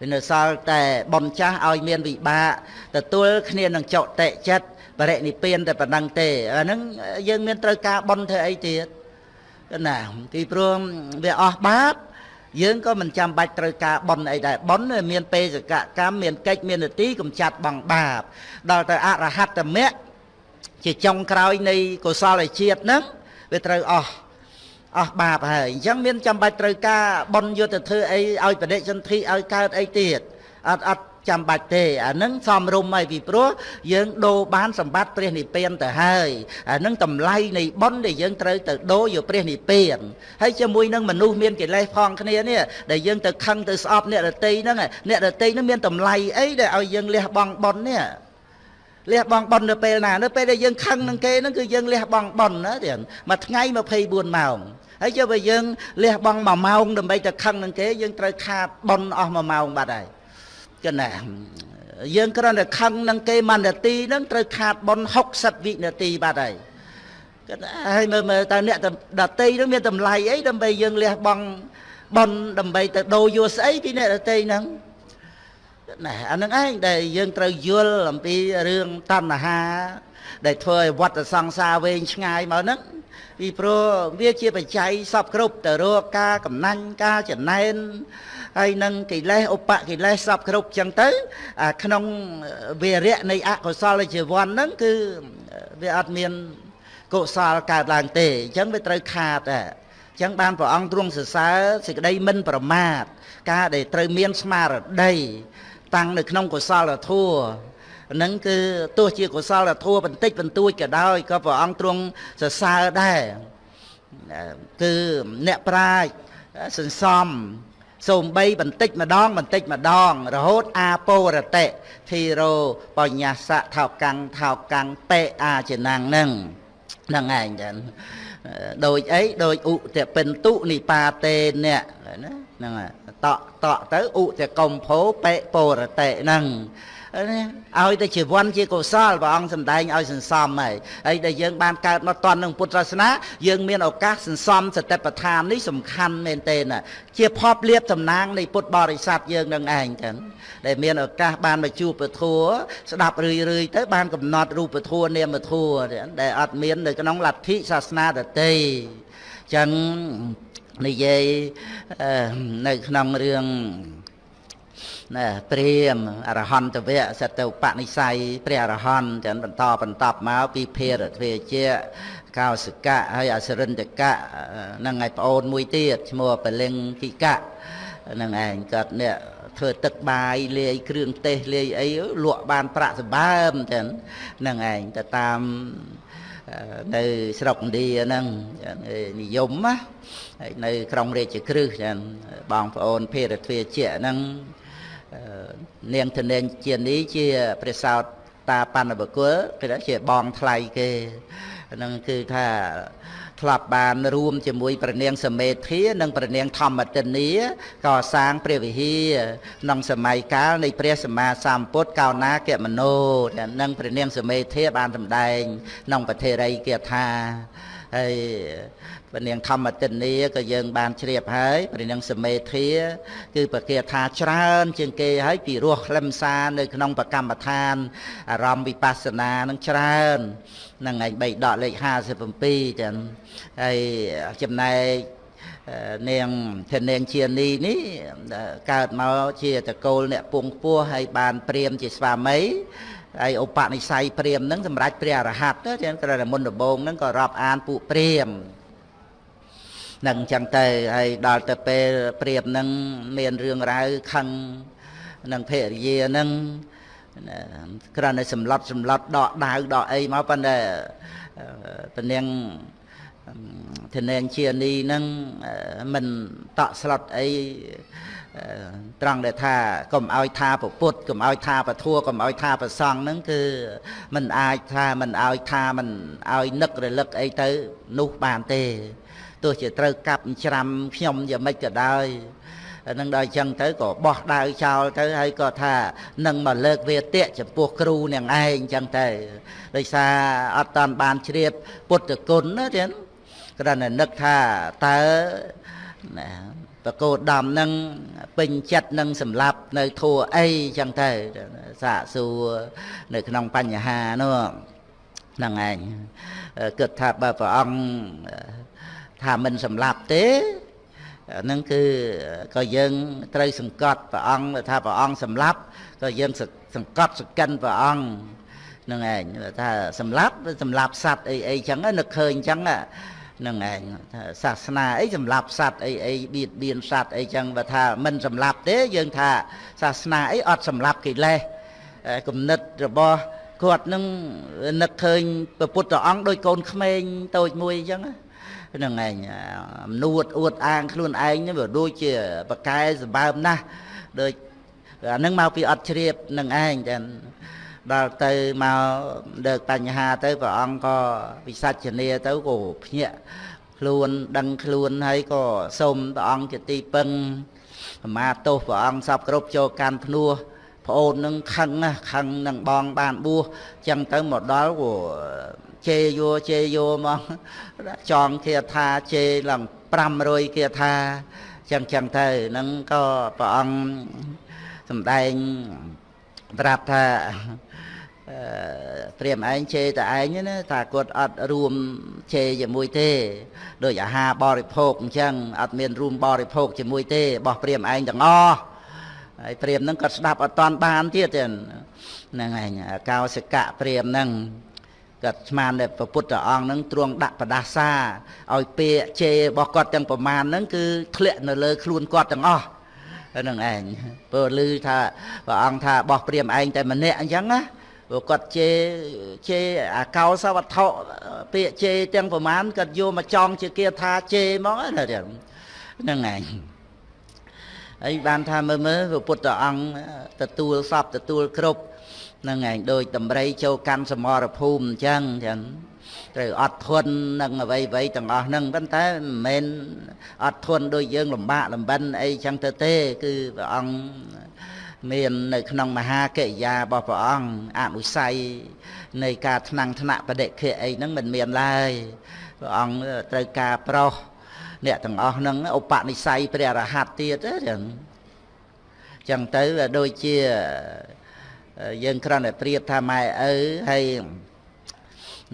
វានៅសល់តែបុណ្យចាស់ឲ្យមានវិបាកទទួលគ្នានឹងចុតិចិត្តបរិនិព្វានតែប៉ុណ្ណឹងទេអាហ្នឹងយើងមានត្រូវការបុណ្យធ្វើអីទៀតណាពីព្រោះវាអស់បាប យើងក៏មិនចាំបាច់ត្រូវការបន់អីដែរបន់មានបេសកកម្មមានកិច្ចមាននទីកំចាត់បងបាប ដល់ទៅអរហត្តមគ្គជាចុងក្រោយនៃកុសលជាតិហ្នឹងវាត្រូវអស់អស់បាបហើយអញ្ចឹងមានចាំបាច់ត្រូវការបន់យុទ្ធធ្វើអីឲ្យបដិសន្ធិឲ្យកើតអីទៀតអត់អត់ ចាំបាច់ទេអានឹងសំរុំហើយពីព្រោះយើងដូរបានសម្បត្តិព្រះនិព្វានទៅហើយអានឹងតម្លៃនៃបុណ្យដែលយើងត្រូវទៅដូរយកព្រះនិព្វានហើយជាមួយនឹងមនុស្សមានកិលេសផងគ្នានេះដែលយើងទៅខឹងទៅស្អប់អ្នករតីហ្នឹងអ្នករតីហ្នឹងមានតម្លៃអីដែលឲ្យយើងលះបង់បុណ្យនេះលះបង់បុណ្យនៅពេលណានៅពេលដែលយើងខឹងនឹងគេហ្នឹងគឺយើងលះបង់បុណ្យណាទៀតមួយថ្ងៃ24ម៉ោងហើយចុះបើយើងលះបង់1ម៉ោងដើម្បីទៅខឹងនឹងគេយើងត្រូវខាតបុណ្យអស់1ម៉ោងបាត់ហើយ គណាយើងគ្រាន់តែខឹងនឹងគេមួយនាទីហ្នឹងត្រូវខាតប៉ុន60វិនាទីបាត់ហើយគាត់ហើយមើលមើលតើអ្នកដតីហ្នឹងមានតម្លៃអីដើម្បីយើងលះបង់ប៉ុនដើម្បីទៅដូរយកស្អីពីអ្នកដតីហ្នឹងណាអានឹងឯងដែលយើងត្រូវយល់អំពីរឿងតណ្ហា ដែលធ្វើឲ្យវត្តសង្សារវែងឆ្ងាយមកហ្នឹងពីព្រោះវាជាបច្ច័យសពគ្រប់ទៅរកការកំណាញ់ការចំណែន ហើយនឹងកិលេសឧបកិលេសសពគ្រប់ចឹងទៅក្នុងវារៈនៃអកុសលជីវ័នហ្នឹងគឺវាអត់មានកុសលកើតឡើងទេអញ្ចឹងវាត្រូវខាតអញ្ចឹងបានព្រះអង្គទ្រង់សរសើរសេចក្តីមិនប្រមាទការដែលត្រូវមានស្មារតីតាំងនៅក្នុងកុសលធម៌នឹងគឺទោះជាកុសលធម៌បន្តិចបន្តួចក៏ដោយក៏ព្រះអង្គទ្រង់សរសើរដែរគឺអ្នកប្រាជ្ញសន្សំ សូមបីបន្តិចម្ដង បន្តិចម្ដង រហូតអាពោរតិធីរោបញ្ញាសៈថោកាំងថោកាំងបេអាចណាំងនឹងហ្នឹងឯងចឹងដូចអីដូចឧទពិន្ទុនិបាតេអ្នកណាហ្នឹងតក់តក់ទៅឧទកំភោបេពរតិហ្នឹង ឲ្យតែជីវ័នជាកុសលព្រះអង្គសម្ដែងឲ្យសន្សំហើយហើយដែលយើងបានកើតមកតន់នឹងពុទ្ធសាសនាយើងមានឱកាសសន្សំសតិប្បដ្ឋាននេះសំខាន់មែនទែនជាភពលៀបតំណាងនៃពុទ្ធបរិស័ទយើងនឹងឯងចឹងដែលមានឱកាសបានមកជួបពធัวស្ដាប់រឿយរឿយទៅបានកំណត់រូបធัวនាមធัวដែលអត់មាននៅក្នុងលទ្ធិសាសនាដទៃចឹងនិយាយនៅក្នុងរឿង ណាព្រាមអរហន្តវៈសតឧបនិស្ស័យព្រះអរហន្តចឹងបន្តបន្តមកពីភារទ្វេជាកោសកៈហើយអសរិន្តកៈហ្នឹងឯងប្អូនមួយទៀតឈ្មោះបលិងគិកៈហ្នឹងឯងគាត់នេះធ្វើទឹកបាយលាយគ្រឿងទេសលាយអីលក់បានប្រាក់សម្បើមចឹងហ្នឹងឯងទៅតាមនៅស្រុកឥណ្ឌាហ្នឹងនិយមណាហើយនៅក្រុងរាជក្រឹសចឹងបងប្អូនភារទ្វេជាហ្នឹង នាងធនេនជានេះជាព្រះសោតតាបណ្ឌបកុលគេថាជាបងថ្លៃគេហ្នឹងគឺថាធ្លាប់បានរួមជាមួយព្រះនាងសមេធានិងព្រះនាងធម្មទិនីកសាងព្រះវិហារក្នុងសម័យកាលនៃព្រះសម្មាសម្ពុទ្ធកោណាគមនោនិងព្រះនាងសមេធាបានសម្ដែងក្នុងពធិរិយគាថាហើយ ព្រះនាងធម្មទិនីក៏យើងបានជ្រាបហើយព្រះនាងសមេធាគឺប្រកាសថាច្រើន ជាងគេហើយពីរសខ្លឹមសារនៅក្នុងបកម្មដ្ឋានអារម្មណ៍វិបស្សនានឹងច្រើននឹងឯង3ដកលេខ57ចឹងហើយចំណែកនាងធនាងជានីនេះកើតមកជាតកូលអ្នកពងពោះហើយបានព្រាមជាស្វាមីហើយឧបនិស្ស័យព្រាមហ្នឹងសម្រាប់ព្រះអរហន្តចឹងក្រែមុនដំបងហ្នឹងក៏រាប់អានពួកព្រាម នឹងចឹងទៅហើយដល់ទៅពេលព្រាមហ្នឹងមានរឿងរ៉ាវខឹងនឹងភរិយាហ្នឹងគ្រាន់តែសម្លុតសម្លុតដកដាវដកអីមកប៉ុន្តែពនាងធនាងជានីនឹងមិនតក់ស្លុតអីត្រង់ដែលថាកុំឲ្យថាពុទ្ធកុំឲ្យថាពធัวកុំឲ្យថាប្រសង់ហ្នឹងគឺมันអាចថាมันឲ្យថាมันឲ្យនឹករលឹកអីទៅនោះបានទេ ទោះជាត្រូវកាប់ច្រាំខ្ញុំយ៉ាងម៉េចក៏ដោយនឹងដល់អញ្ចឹងទៅក៏បោះដាវចោលទៅហើយក៏ថានឹងមកលើកវាទៈចំពោះគ្រូនឹងឯងអញ្ចឹងទៅដោយសារអត់តាន់បានជ្រាបពុទ្ធគុណណាទៀតគ្រាន់តែនឹកថាតើណាបកោដំនឹងពេញចិត្តនឹងសម្លាប់នៅធัวអីចឹងទៅសាកសួរនៅក្នុងបញ្ហានោះហ្នឹងឯងគិតថាបើព្រះអង្គ ថាមិនសម្លាប់ទេហ្នឹងគឺក៏យើងត្រូវសង្កត់ព្រះអង្គថាព្រះអង្គសម្លាប់ក៏យើងសង្កត់សកិនព្រះអង្គហ្នឹងឯងថាសម្លាប់សម្លាប់សัตว์អីអីចឹងនឹកឃើញចឹងហ្នឹងឯងថាសាសនាអីសម្លាប់សัตว์អីអីបៀតបៀនសัตว์អីចឹងបើថាមិនសម្លាប់ទេយើងថាសាសនាអីអត់សម្លាប់កិលេសគំនិតរបស់គាត់នឹងនឹកឃើញព្រះពុទ្ធអង្គដូចកូនក្មេងតូចមួយអញ្ចឹង ហ្នឹងឯងអំនួតអួតអាងខ្លួនឯងវាដូចជាបកែសម្បើមណាស់ដូចអានឹងមកពីអត់ជ្រាបនឹងឯងតែដល់ទៅមកលើកបញ្ហាទៅព្រះអង្គក៏វិសាចនាទៅក៏ភ្ញាក់ខ្លួនដឹងខ្លួនហើយក៏សូមព្រះអង្គជាទីពឹងសមាទោសព្រះអង្គសពគ្រប់ចូលកាន់ភ្នោះប្អូននឹងខឹងណាខឹងនឹងបងបានបួសចឹងទៅមកដល់ក៏ ជេយោជេយោមកចងគាថាជេឡើង500គាថាចឹងចឹងទៅនឹងក៏ព្រះអង្គសំដែងប្រាប់ថាព្រាមឯងជេរតែឯងណាថាគាត់អត់រួមជេរជាមួយទេដោយអាហារបរិភោគអញ្ចឹងអត់មានរួមបរិភោគជាមួយទេបោះព្រាមឯងទាំងអស់ហើយព្រាមហ្នឹងគាត់ស្ដាប់អត់តាន់បានទៀតហ្នឹងឯងកោសិកៈព្រាមហ្នឹង គាត់ស្មានតែព្រះពុទ្ធអង្គហ្នឹងទ្រង់ដាក់បដាសាឲ្យពាកជេររបស់គាត់ទាំងប្រមាណហ្នឹងគឺធ្លាក់នៅលើខ្លួនគាត់ទាំងអស់ហ្នឹងឯងព្រោះឮថាព្រះអង្គថាបោះព្រាមឯងតែម្នាក់អញ្ចឹងណាព្រោះគាត់ជេរជេរអាកោសវត្ថុពាក្យជេរទាំងប្រមាណគាត់យកមកចំជាគាថាជេរហ្មងណាហ្នឹងឯងហើយបានថាមើលមើលព្រះពុទ្ធអង្គទទួលសពទទួលគ្រប់ហ្នឹងឯងដូចតម្រៃចូលកាន់សមរភូមិអញ្ចឹងចឹងត្រូវអត់ធន់នឹងអ្វីអ្វីទាំងអស់ហ្នឹងប៉ុន្តែមិនមែនអត់ធន់ដូចយើងលំបាកលំបិនអីចឹងទៅទេ គឺព្រះអង្គមាននៅក្នុងមហាកិរិយារបស់ព្រះអង្គអនុស័យនៃការថ្នាំងថ្នាក់បដិខៈអីហ្នឹងមិនមានឡើយព្រះអង្គត្រូវការប្រោសអ្នកទាំងអស់ហ្នឹងឧបនិស្ស័យព្រះរហ័តទៀតចឹងចឹងទៅដូចជា យើងគ្រាន់តែប្រៀបថាម៉ែឪហើយ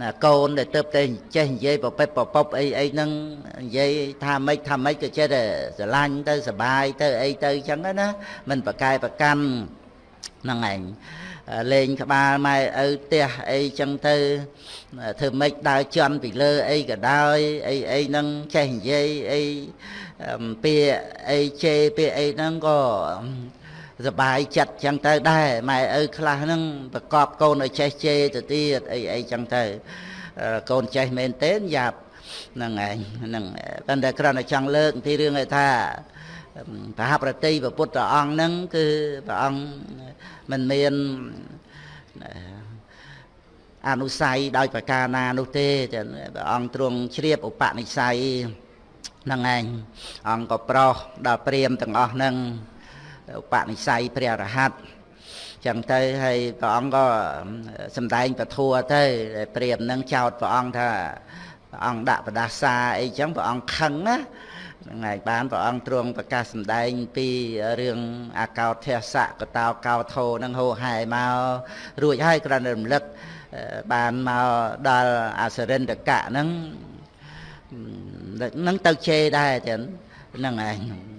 ណាកូនដែលទៅតែចេះនិយាយប្រពេចប្រពប់អីអីហ្នឹងនិយាយថាម៉េចថាម៉េចក៏ចេះតែស្រឡាញ់ទៅសបាយទៅអីទៅចឹងណាមិនប្រកែប្រកាន់ហ្នឹងឯងលេងក្បាលម៉ែឪផ្ទះអីចឹងទៅធ្វើម៉េចដើរជន់ពីលើអីក៏ដោយអីអីហ្នឹងចេះនិយាយអីពាក្យអីជេរពាក្យអីហ្នឹងក៏ សបាយចិត្តចឹងទៅដែរម៉ែឪខ្លះហ្នឹងប្រកបកូនឲ្យចេះជេរទៅទៀតអីអីចឹងទៅកូនចេះមែនទេយ៉ាប់ហ្នឹងឯងហ្នឹងប៉ុន្តែគ្រាន់តែចង់លើកទីរឿងឯថាប្រហាប្រតិពុទ្ធអង្គហ្នឹងគឺព្រះអង្គមិនមានអនុស័យដោយប្រការណានោះទេព្រះអង្គទ្រង់ជ្រាបឧបនិស្ស័យហ្នឹងឯងអង្គក៏ប្រោសដល់ព្រាមទាំងអស់ហ្នឹង ឧបនិស្ស័យព្រះរហ័តចឹងទៅហើយព្រះអង្គក៏សំដែងពធัวទៅព្រាមនឹងចោតព្រះអង្គថាព្រះអង្គដាក់បដាសាអីចឹងព្រះអង្គខឹងណាហ្នឹងហើយបានព្រះអង្គទ្រង់ប្រកាសសម្ដែងពីរឿងអាកោធស្សៈកតោកោធោនឹងហោហែមករួចហើយគ្រាន់តែរំលឹកបានមកដល់អសរិន្តកៈហ្នឹងហ្នឹងទៅជេរដែរចឹងហ្នឹងឯង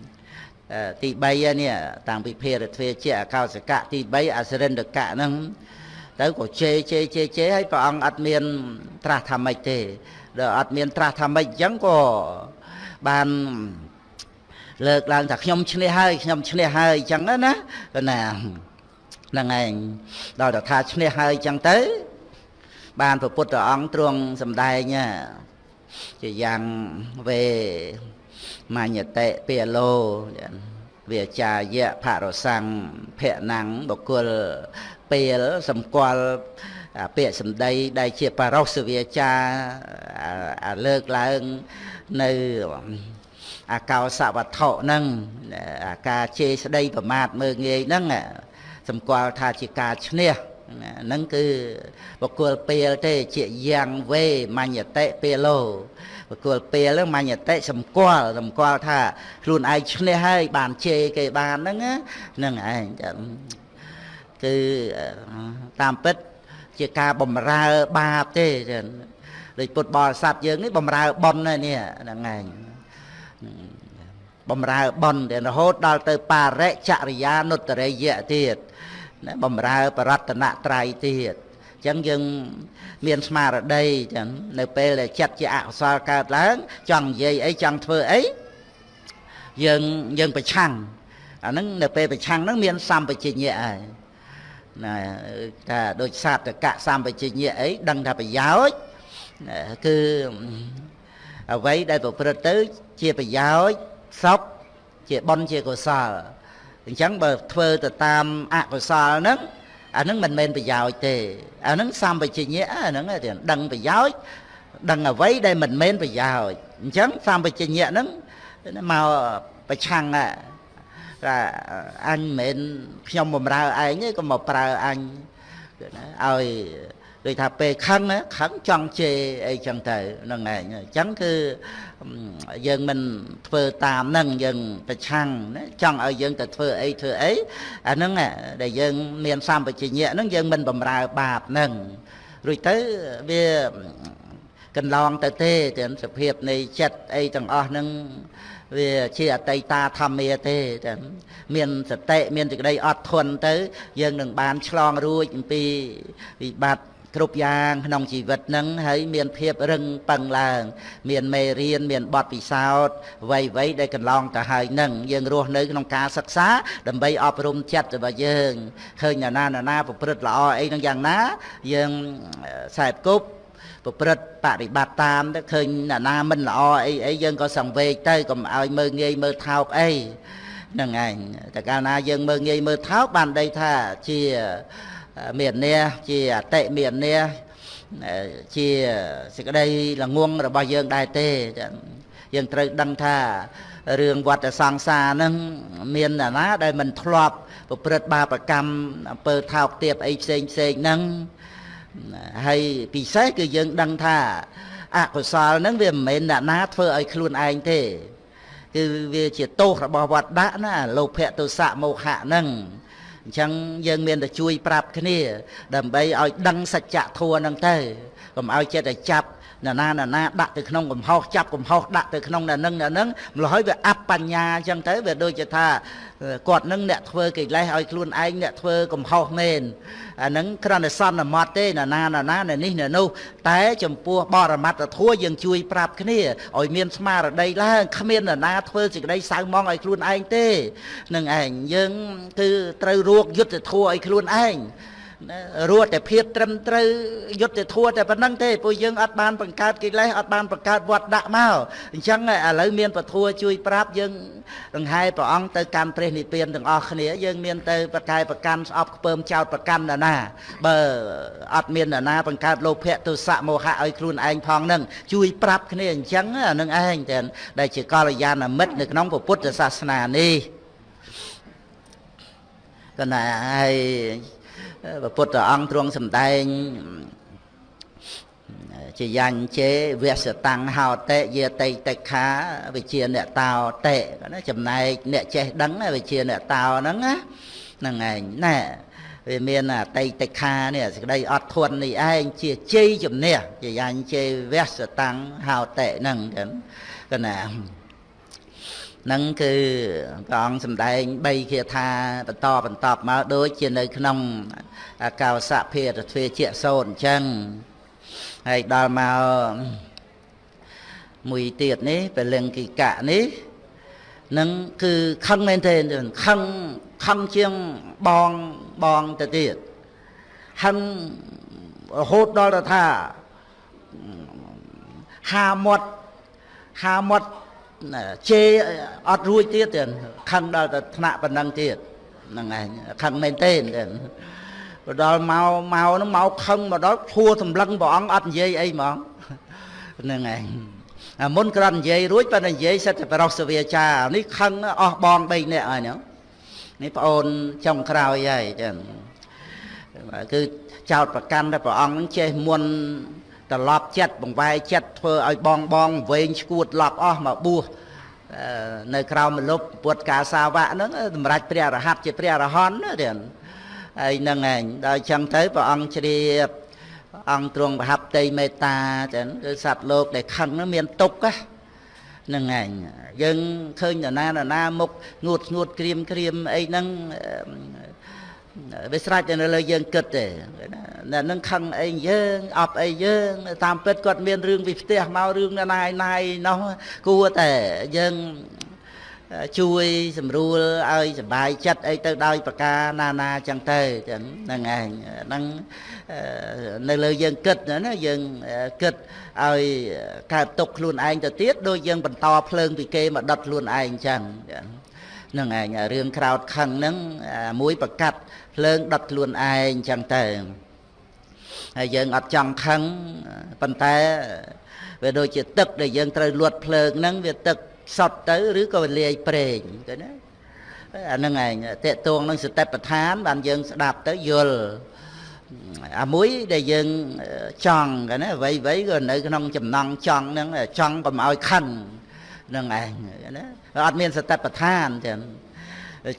ទី3នេះតាំងពីភារទ្វេជាអកោសកៈទី3អសរិន្តកៈហ្នឹងទៅក៏ជេរជេរជេរជេរហើយព្រះអង្គអត់មាន ត្រាស់ថាម៉េចទេដល់អត់មានត្រាស់ថាម៉េចអញ្ចឹងក៏បានលើកឡើងថាខ្ញុំឈ្នះហើយខ្ញុំឈ្នះហើយអញ្ចឹងណាណាហ្នឹងឯងដល់តែថាឈ្នះហើយអញ្ចឹងទៅ បានព្រះពុទ្ធអង្គទ្រង់សម្ដែងជាយ៉ាងវេ មញ្ញតិពាឡោវាចាយៈផរសੰងភៈណੰបុគ្គលពេលសម្គាល់ពាក្យសម្ដីដែលជាបរោសវាចាលើកឡើងនៅអាកោសវត្ថុហ្នឹងអាការជេរស្ដីប្រមាថមើងងាយហ្នឹងសម្គាល់ថាជាការឈ្នះហ្នឹងគឺបកគលពេលទេជាយ៉ាងវេមញ្ញតិពេលោ បកគលពេលហ្នឹងមញ្ញតិសម្គាល់សម្គាល់ថាខ្លួនឯងឈ្នះហើយបានជេរគេបានហ្នឹងហ្នឹងឯងគឺតាមពិតជាការបំរើបាបទេដូចពុទ្ធបរិស័ទយើងនេះបំរើប៉ុននេះហ្នឹងឯងបំរើប៉ុនរហូតដល់ទៅបរិចរិយានុត្តរិយៈទៀតណាបំរើបរតនត្រ័យទៀតអញ្ចឹងយើងមានស្មារតីចឹងនៅពេលដែលចិត្តជាអកុសលកើតឡើង ចង់និយាយអីចង់ធ្វើអីយើងយើងប្រឆាំងអាហ្នឹងនៅពេលប្រឆាំងហ្នឹងមានសម្បជញ្ញៈហើយណាថាដូចសត្វកៈសម្បជញ្ញៈអីដឹងថាប្រយោជន៍គឺអ្វីដែលប្រព្រឹត្តទៅជាប្រយោជន៍សុខជាបុណ្យជាកុសលអញ្ចឹងបើធ្វើទៅតាមអកុសលហ្នឹង អាហ្នឹងមិនមែនប្រយោជន៍ទេអាហ្នឹងសម្បជញ្ញៈអាហ្នឹងដឹងប្រយោជន៍ដឹងអ្វីដែលមិនមែនប្រយោជន៍អញ្ចឹងសម្បជញ្ញៈហ្នឹងមកប្រឆាំងថាអញមិនមែនខ្ញុំបំរើឯងទេក៏មកប្រើអញឲ្យ ដូចថាពេលខឹងខឹងចង់ជេរអីចឹងទៅហ្នឹងឯងអញ្ចឹងគឺយើងមិនធ្វើតាមហ្នឹងយើងប្រឆាំងណាចង់ឲ្យយើងទៅធ្វើអីធ្វើអីអាហ្នឹងដែលយើងមានសម្បជញ្ញៈហ្នឹងយើងមិនបំរើបាបហ្នឹងរួចទៅវាកន្លងទៅទេទាំងសភាពនៃចិត្តអីទាំងអស់ហ្នឹងវាជាអតីតាធម្មាទេតែមានសតិមានសេចក្តីអត់ធន់ទៅ យើងនឹងបានឆ្លងរួចអំពីវិបត្តិ គ្រប់យ៉ាងក្នុងជីវិតនឹងហើយមានភាពរឹងប៉ឹងឡើង មានមេរៀនមានបទពិសោធន៍វ័យវ័យដែលកន្លងទៅហើយនឹងយើងរស់នៅក្នុងការសិក្សា ដើម្បីអប់រំចិត្តរបស់យើងឃើញណាណាណាប្រព្រឹត្តល្អអីនឹងយ៉ាងណាយើងខ្សែគប់ប្រព្រឹត្តបរិបត្តិតាមទៅឃើញណាណាមិនល្អអីអីយើងក៏សង្វេគទៅកុំឲ្យមើងងាយមើលថោកអីហ្នឹងឯងតែកាលណាយើងមើងងាយមើលថោកបានដីថាជា មាននេះជាអតិមាននេះជាសេចក្តីល្ងងរបស់យើងដែរទេយើងត្រូវដឹងថារឿងវត្តសង្សារហ្នឹងមានណាណាដែលមិនធ្លាប់ប្រព្រឹត្តបាបកម្មអំពើថោកទាបអីផ្សេងផ្សេងហ្នឹងហើយពិសេសគឺយើងដឹងថាអកុសលហ្នឹងវាមិនមែនអ្នកណាធ្វើឲ្យខ្លួនឯងទេ គឺវាជាទោសរបស់វត្តដាក់ណាលោភៈទោសៈមោហៈហ្នឹង អញ្ចឹងយើងមានតែជួយប្រាប់គ្នា ដើម្បីឲ្យដឹងសច្ចធម៌ហ្នឹងទៅកុំឲ្យចិត្តតែចាប់ ណាណាណាណាដាក់ទៅក្នុងកំហុសចាប់កំហុសដាក់ទៅក្នុងណានឹងណានឹងម្ល៉េះហើយវាអបបញ្ញាអញ្ចឹងទៅវាដូចជាថាគាត់នឹងអ្នកធ្វើកិលេសឲ្យខ្លួនឯងអ្នកធ្វើកំហុសមែនអានឹងគ្រាន់តែសន្មត់ទេណាណាណាណានេះណានោះតែចំពោះបរមត្តធัวយើងជួយប្រាប់គ្នាឲ្យមានស្មារតីឡើងគ្មានណាណាធ្វើសេចក្តីសៅមងឲ្យខ្លួនឯងទេនឹងឯងយើងគឺត្រូវរកយុទ្ធធัวឲ្យខ្លួនឯង រត់តែភាពត្រឹមត្រូវយុទ្ធធัวតែប៉ុណ្្នឹងទេពួកយើងអត់បានបង្កើតកិលេសអត់បានបង្កើតវត្តដាក់មកអញ្ចឹងឥឡូវមានពធัวជួយប្រាប់យើងដង្ហែព្រះអង្គទៅកាន់ព្រះនិព្វានទាំងអស់គ្នាយើងមានទៅប្រកែប្រកាន់ស្អប់ខ្ពើមចោតប្រកាន់ណាណាបើអត់មានណាណាបង្កើតលោភៈទុសៈមោហៈឲ្យខ្លួនឯងផងនឹងជួយប្រាប់គ្នាអញ្ចឹងអានឹងឯងតែដែលជាកល្យាណមិត្តនៅក្នុងពុទ្ធសាសនានេះកណាហើយ ព្រះពុទ្ធអង្គទ្រង់សម្ដែងជាយ៉ាញ់ជេវសតាំងហោតេយេតៃតិខាវិជាអ្នកតោតេណាចំណែកអ្នកចេះដឹងវិជាអ្នកតោហ្នឹងណាហ្នឹងឯងណែវាមានអតីតិខានេះសេចក្តីអត់ធន់នេះឯងជាជ័យជំនះជាយ៉ាញ់ជេវសតាំងហោតេហ្នឹងចឹងហកណា នឹងគឺព្រះអង្គសម្ដែង3គាថាបន្តបន្តមកដូចជានៅក្នុងកោសៈភារទ្វេជាសូនអញ្ចឹងហើយដល់មកមួយទៀតនេះពលិង្គិកៈនេះនឹងគឺខឹងមែនទេខឹងខឹងជាងបងបងទៅទៀតហឹងរហូតដល់ទៅថាហាមាត់ហាមាត់ ជេអត់រួចទៀតទៀតខឹងដល់ទៅថ្នាក់ប៉ុណ្ណឹងទៀតហ្នឹងឯងខឹងមែនទេទៀតទៅដល់មកមកហ្នឹងមកខឹងមកដល់ធัวសម្លឹងព្រះអង្គអត់និយាយអីហ្មងហ្នឹងឯងអាមុនគ្រាន់និយាយរួចប៉ុន្តែនិយាយសិតតែប្រោសវាចានេះខឹងអស់បង3នាក់ហើយហ្នឹងនេះប្អូនចុងក្រោយហើយចឹងគឺចោតប្រកាន់តែព្រះអង្គនឹងចេះមុន ត្រឡប់ចិត្តបង្វែរចិត្តធ្វើឲ្យបងបងវែងឈួតឡប់អស់មកបួសនៅក្រៅមលុបពុទ្ធកាសាវៈហ្នឹងសម្រាប់ព្រះរហ័តជាព្រះរហន្តណាទៀតហើយហ្នឹងឯងដល់ចឹងទៅព្រះអង្គជ្រាបអង្គទ្រង់ប្រហាប់តីមេត្តាចឹងគឺសត្វលោកដែលខឹងហ្នឹងមានទុកហ្នឹងឯងយើងឃើញនរណានរណាមុខងួតងួតក្រៀមក្រៀមអីហ្នឹង វាស្រេចតែនៅលើយើងគិតទេអ្នកនឹងខឹងអីយើងអប់អីយើងតាមពិតគាត់មានរឿងពីផ្ទះមករឿងណាយណាយនោះគួរតែយើងជួយសម្រួលឲ្យសុបាយចិត្តអីទៅដោយប្រការណានាចឹងទៅចឹងហ្នឹងឯងហ្នឹងនៅលើយើងគិតណាយើងគិតឲ្យកើតទុកខ្លួនឯងទៅទៀតដូចយើងបន្តភ្លើងពីគេមកដុតខ្លួនឯងចឹងហ្នឹងឯងរឿងក្រោតខឹងហ្នឹងមួយប្រកាត់ភ្លើងដុតខ្លួនឯងចឹងទៅហើយយើងអត់ចង់ខឹងប៉ុន្តែវាដូចជាទឹកដែលយើងត្រូវលួតភ្លើងហ្នឹងវាទឹកសត់ទៅឬក៏វាលាយប្រេងទៅណាអាហ្នឹងឯងតេតួងនឹងសតិប្បដ្ឋានបានយើងស្ដាប់ទៅយល់អាមួយដែលយើងចង់កណាអ្វីអ្វីក៏នៅក្នុងចំណងចង់ហ្នឹងចង់កុំឲ្យខឹងហ្នឹងឯងណា អត់មានសតិប្បដ្ឋានចឹង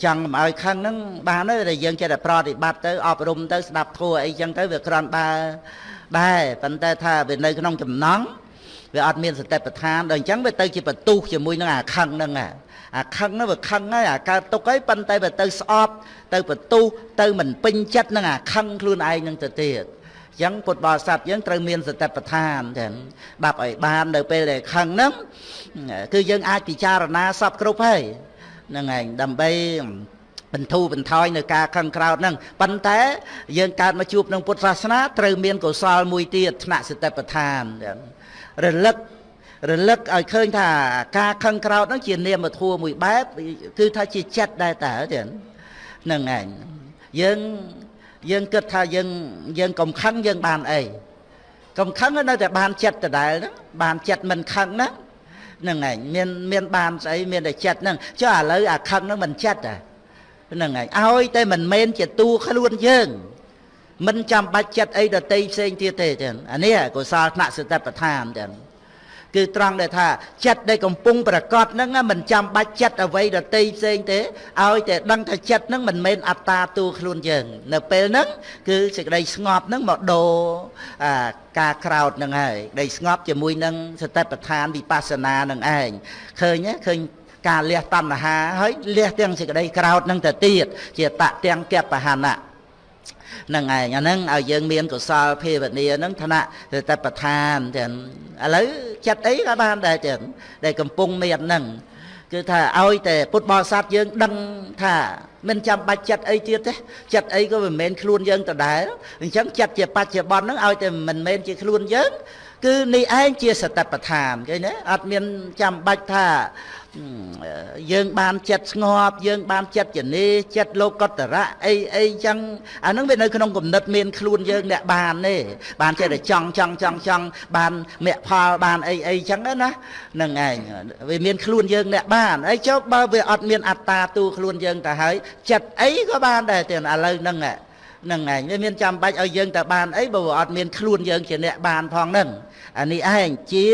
ចង់មិនឲ្យខឹងហ្នឹងបានទេតែយើងចេះតែប្រតិបត្តិទៅអប់រំទៅស្ដាប់ធัวអីចឹងទៅវាក្រាន់ដើរដែរប៉ុន្តែថាវានៅក្នុងចំណងវាអត់មានសតិប្បដ្ឋានដល់អញ្ចឹងវាទៅជាបន្ទុះជាមួយនឹងអាខឹងហ្នឹងអាខឹងហ្នឹងវាខឹងហើយអាកើតទុកហើយប៉ុន្តែវាទៅស្អប់ទៅបន្ទុះទៅមិនពេញចិត្តនឹងអាខឹងខ្លួនឯងហ្នឹងទៅទៀត អញ្ចឹងពុទ្ធបរិស័ទយើងត្រូវមានសតិប្បដ្ឋានចឹងដាប់ឲ្យបាននៅពេលដែលខឹងហ្នឹងគឺយើងអាចពិចារណាសពគ្រប់ហើយហ្នឹងឯងដើម្បីបន្ធូរបន្ថយនៅការខឹងក្រោតហ្នឹងប៉ុន្តែយើងកើតមកជួបនឹងពុទ្ធសាសនាត្រូវមានកុសលមួយទៀតថ្នាក់សតិប្បដ្ឋានរលឹករលឹកឲ្យឃើញថាការខឹងក្រោតហ្នឹងជានាមធัวមួយបែបគឺថាជាចិត្តដែរតើទៀតហ្នឹងឯងយើង យើងគិតថាយើងយើងកុំខឹងយើងបានអីកុំខឹងនៅតែបានចិត្តដដែលហ្នឹងបានចិត្តមិនខឹងហ្នឹងហ្នឹងឯងមានមានបានស្អីមានតែចិត្តហ្នឹងចុះឥឡូវអាខឹងហ្នឹងមិនចិត្តហ្នឹងឯងឲ្យតែមិនមែនជាតួខ្លួនយើងមិនចាំបាច់ចិត្តអីដតីផ្សេងទៀតទេចឹងអានេះកុសលថ្នាក់សតិប្បដ្ឋានចឹង គឺត្រង់ដែលថាចិត្តដែលកំពុងប្រកបហ្នឹងមិនចាំបាច់ចិត្តអ្វីដតីផ្សេងទេឲ្យតែដឹងថាចិត្តហ្នឹងមិនមែនអត្តាតួខ្លួនយើង នៅពេលហ្នឹងគឺសេចក្តីស្ងប់ហ្នឹងមកដូរអាការក្រោតហ្នឹងហើយដីស្ងប់ជាមួយនឹងសតិប្បដ្ឋានវិបស្សនានឹងឯងឃើញឃើញការលះតណ្ហាហើយលះទាំងសេចក្តីក្រោតនឹងទៅទៀតជាតទាំងកបហណៈ នឹងឯងអាហ្នឹងឲ្យយើងមានកុសលភាវនាហ្នឹងឋានៈតបឋានចឹងឥឡូវចិត្តអីក៏បានដែរចឹងដែលកំពុងមានហ្នឹងគឺថាឲ្យតែពុទ្ធបរិស័ទយើងដឹងថាមិនចាំបាច់ចិត្តអីទៀតទេចិត្តអីក៏មិនមែនខ្លួនយើងដដែលអញ្ចឹងចិត្តជាបច្ចុប្បន្នហ្នឹងឲ្យតែមិនមែនជាខ្លួនយើងគឺនេះឯងជាសតិប្បដ្ឋានឃើញទេអត់មានចាំបាច់ថា យើងបានចិត្តស្ងប់យើងបានចិត្តចនេចិត្តលោកតរៈអីអីចឹងអាហ្នឹងវានៅក្នុងគំនិតមានខ្លួនយើងអ្នកបានទេបានចិត្តតែចង់ចង់ចង់ចង់បានមគ្គផលបានអីអីចឹងណាហ្នឹងឯងវាមានខ្លួនយើងអ្នកបានអីចុះបើវាអត់មានអត្តាទូខ្លួនយើងទៅហើយចិត្តអីក៏បានដែរទៀតឥឡូវហ្នឹងហ្នឹងឯងវាមានចាំបាច់ឲ្យយើងទៅបានអីបើអត់មានខ្លួនយើងជាអ្នកបានផងហ្នឹងអានេះឯងជា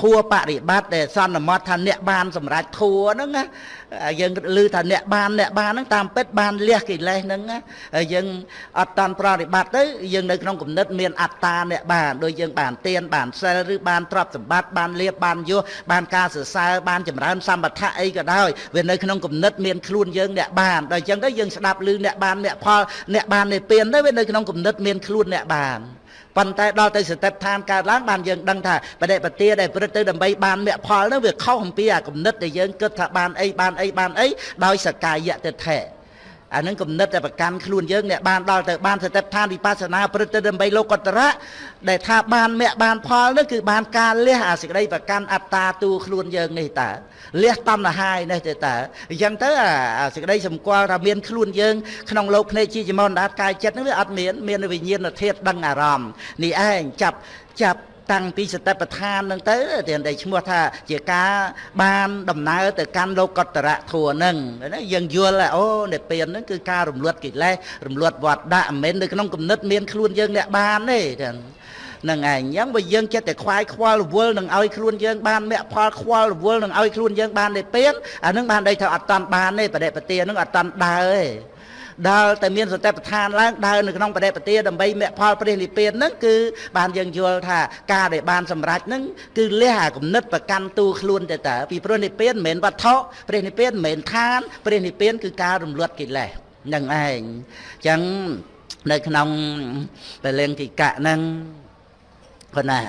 ធัวបរិបត្តិដែលសន្មត់ថាអ្នកបានសម្រេចធัวហ្នឹងណាយើងឮថាអ្នកបានអ្នកបានហ្នឹងតាមពិតបានលះកិលេសហ្នឹងណាហើយយើងអត់តាន់ប្រតិបត្តិទៅយើងនៅក្នុងគំនិតមានអត្តាអ្នកបានដូចយើងបានទៀនបានសិលឬបានទ្រព្យសម្បត្តិបានលៀបបានយសបានការសរសើរបានចម្រើនសម្បត្តិអីក៏ដោយវានៅក្នុងគំនិតមានខ្លួនយើងអ្នកបានដល់អញ្ចឹងទៅយើងស្ដាប់ឮអ្នកបានអ្នកផលអ្នកបាននៃពៀនទៅវានៅក្នុងគំនិតមានខ្លួនអ្នកបាន ប៉ុន្តែដល់ទៅសតិដ្ឋានកើតឡើងបានយើងដឹងថាបដិបទាដែលព្រឹត្តទៅដើម្បីបានមគ្គផលនោះវាខុសអំពីអាគំនិតដែលយើងគិតថាបានអីបានអីបានអីដោយសកាយតិថៈ អានឹងគំនិតតែប្រកាន់ខ្លួនយើងអ្នកបានដល់ទៅបានសតិដ្ឋានវិបស្សនាព្រឹត្តទៅដើម្បីលោកតរៈដែលថាបានមគ្គបានផលនោះគឺបានការលះអាសេចក្តីប្រកាន់អត្តាទូខ្លួនយើងនេះតើលះតណ្ហានេះទៅតើអញ្ចឹងទៅអាសេចក្តីសម្គាល់ថាមានខ្លួនយើងក្នុងលោកភ្នែកជាចមនដាតកាយចិត្តនោះវាអត់មានមានវិញ្ញាណធាតុដឹងអារម្មណ៍នេះឯងចាប់ចាប់ តាំងពីសតិប្បដ្ឋានហ្នឹងទៅទាំងតែឈ្មោះថាជាការបានដំណើរទៅកាន់លោកតរៈធัวហ្នឹងណាយើងយល់អូនិព្វានហ្នឹងគឺការរំលត់កិលេសរំលត់វត្តដាក់មិនមែននៅក្នុងគំនិតមានខ្លួនយើងអ្នកបានទេទាំងនឹងឯងអញ្ចឹងបើយើងចិត្តតែខ្វាយខ្វល់រវល់នឹងឲ្យខ្លួនយើងបានមគ្គផលខ្វល់រវល់នឹងឲ្យខ្លួនយើងបាននិព្វានអានឹងបានន័យថាអត់តាន់បានទេបដិបទានឹងអត់តាន់ដើរទេ ដើរតែមានសតិប្បដ្ឋានឡើងដើរនៅក្នុងបដិបទាដើម្បីមគ្គផលព្រះនិព្វានហ្នឹងគឺបានយើងយល់ថាការដែលបានសម្រេចហ្នឹងគឺលះអាគំនិតប្រកាន់ទូខ្លួនទៅតើពីព្រោះនិព្វានមិនមែនវត្ថុព្រះនិព្វានមិនមែនឋានព្រះនិព្វានគឺការរំលត់កិលេសនឹងឯងអញ្ចឹងនៅក្នុងពលិង្គិកៈហ្នឹងប៉ុណ្ណា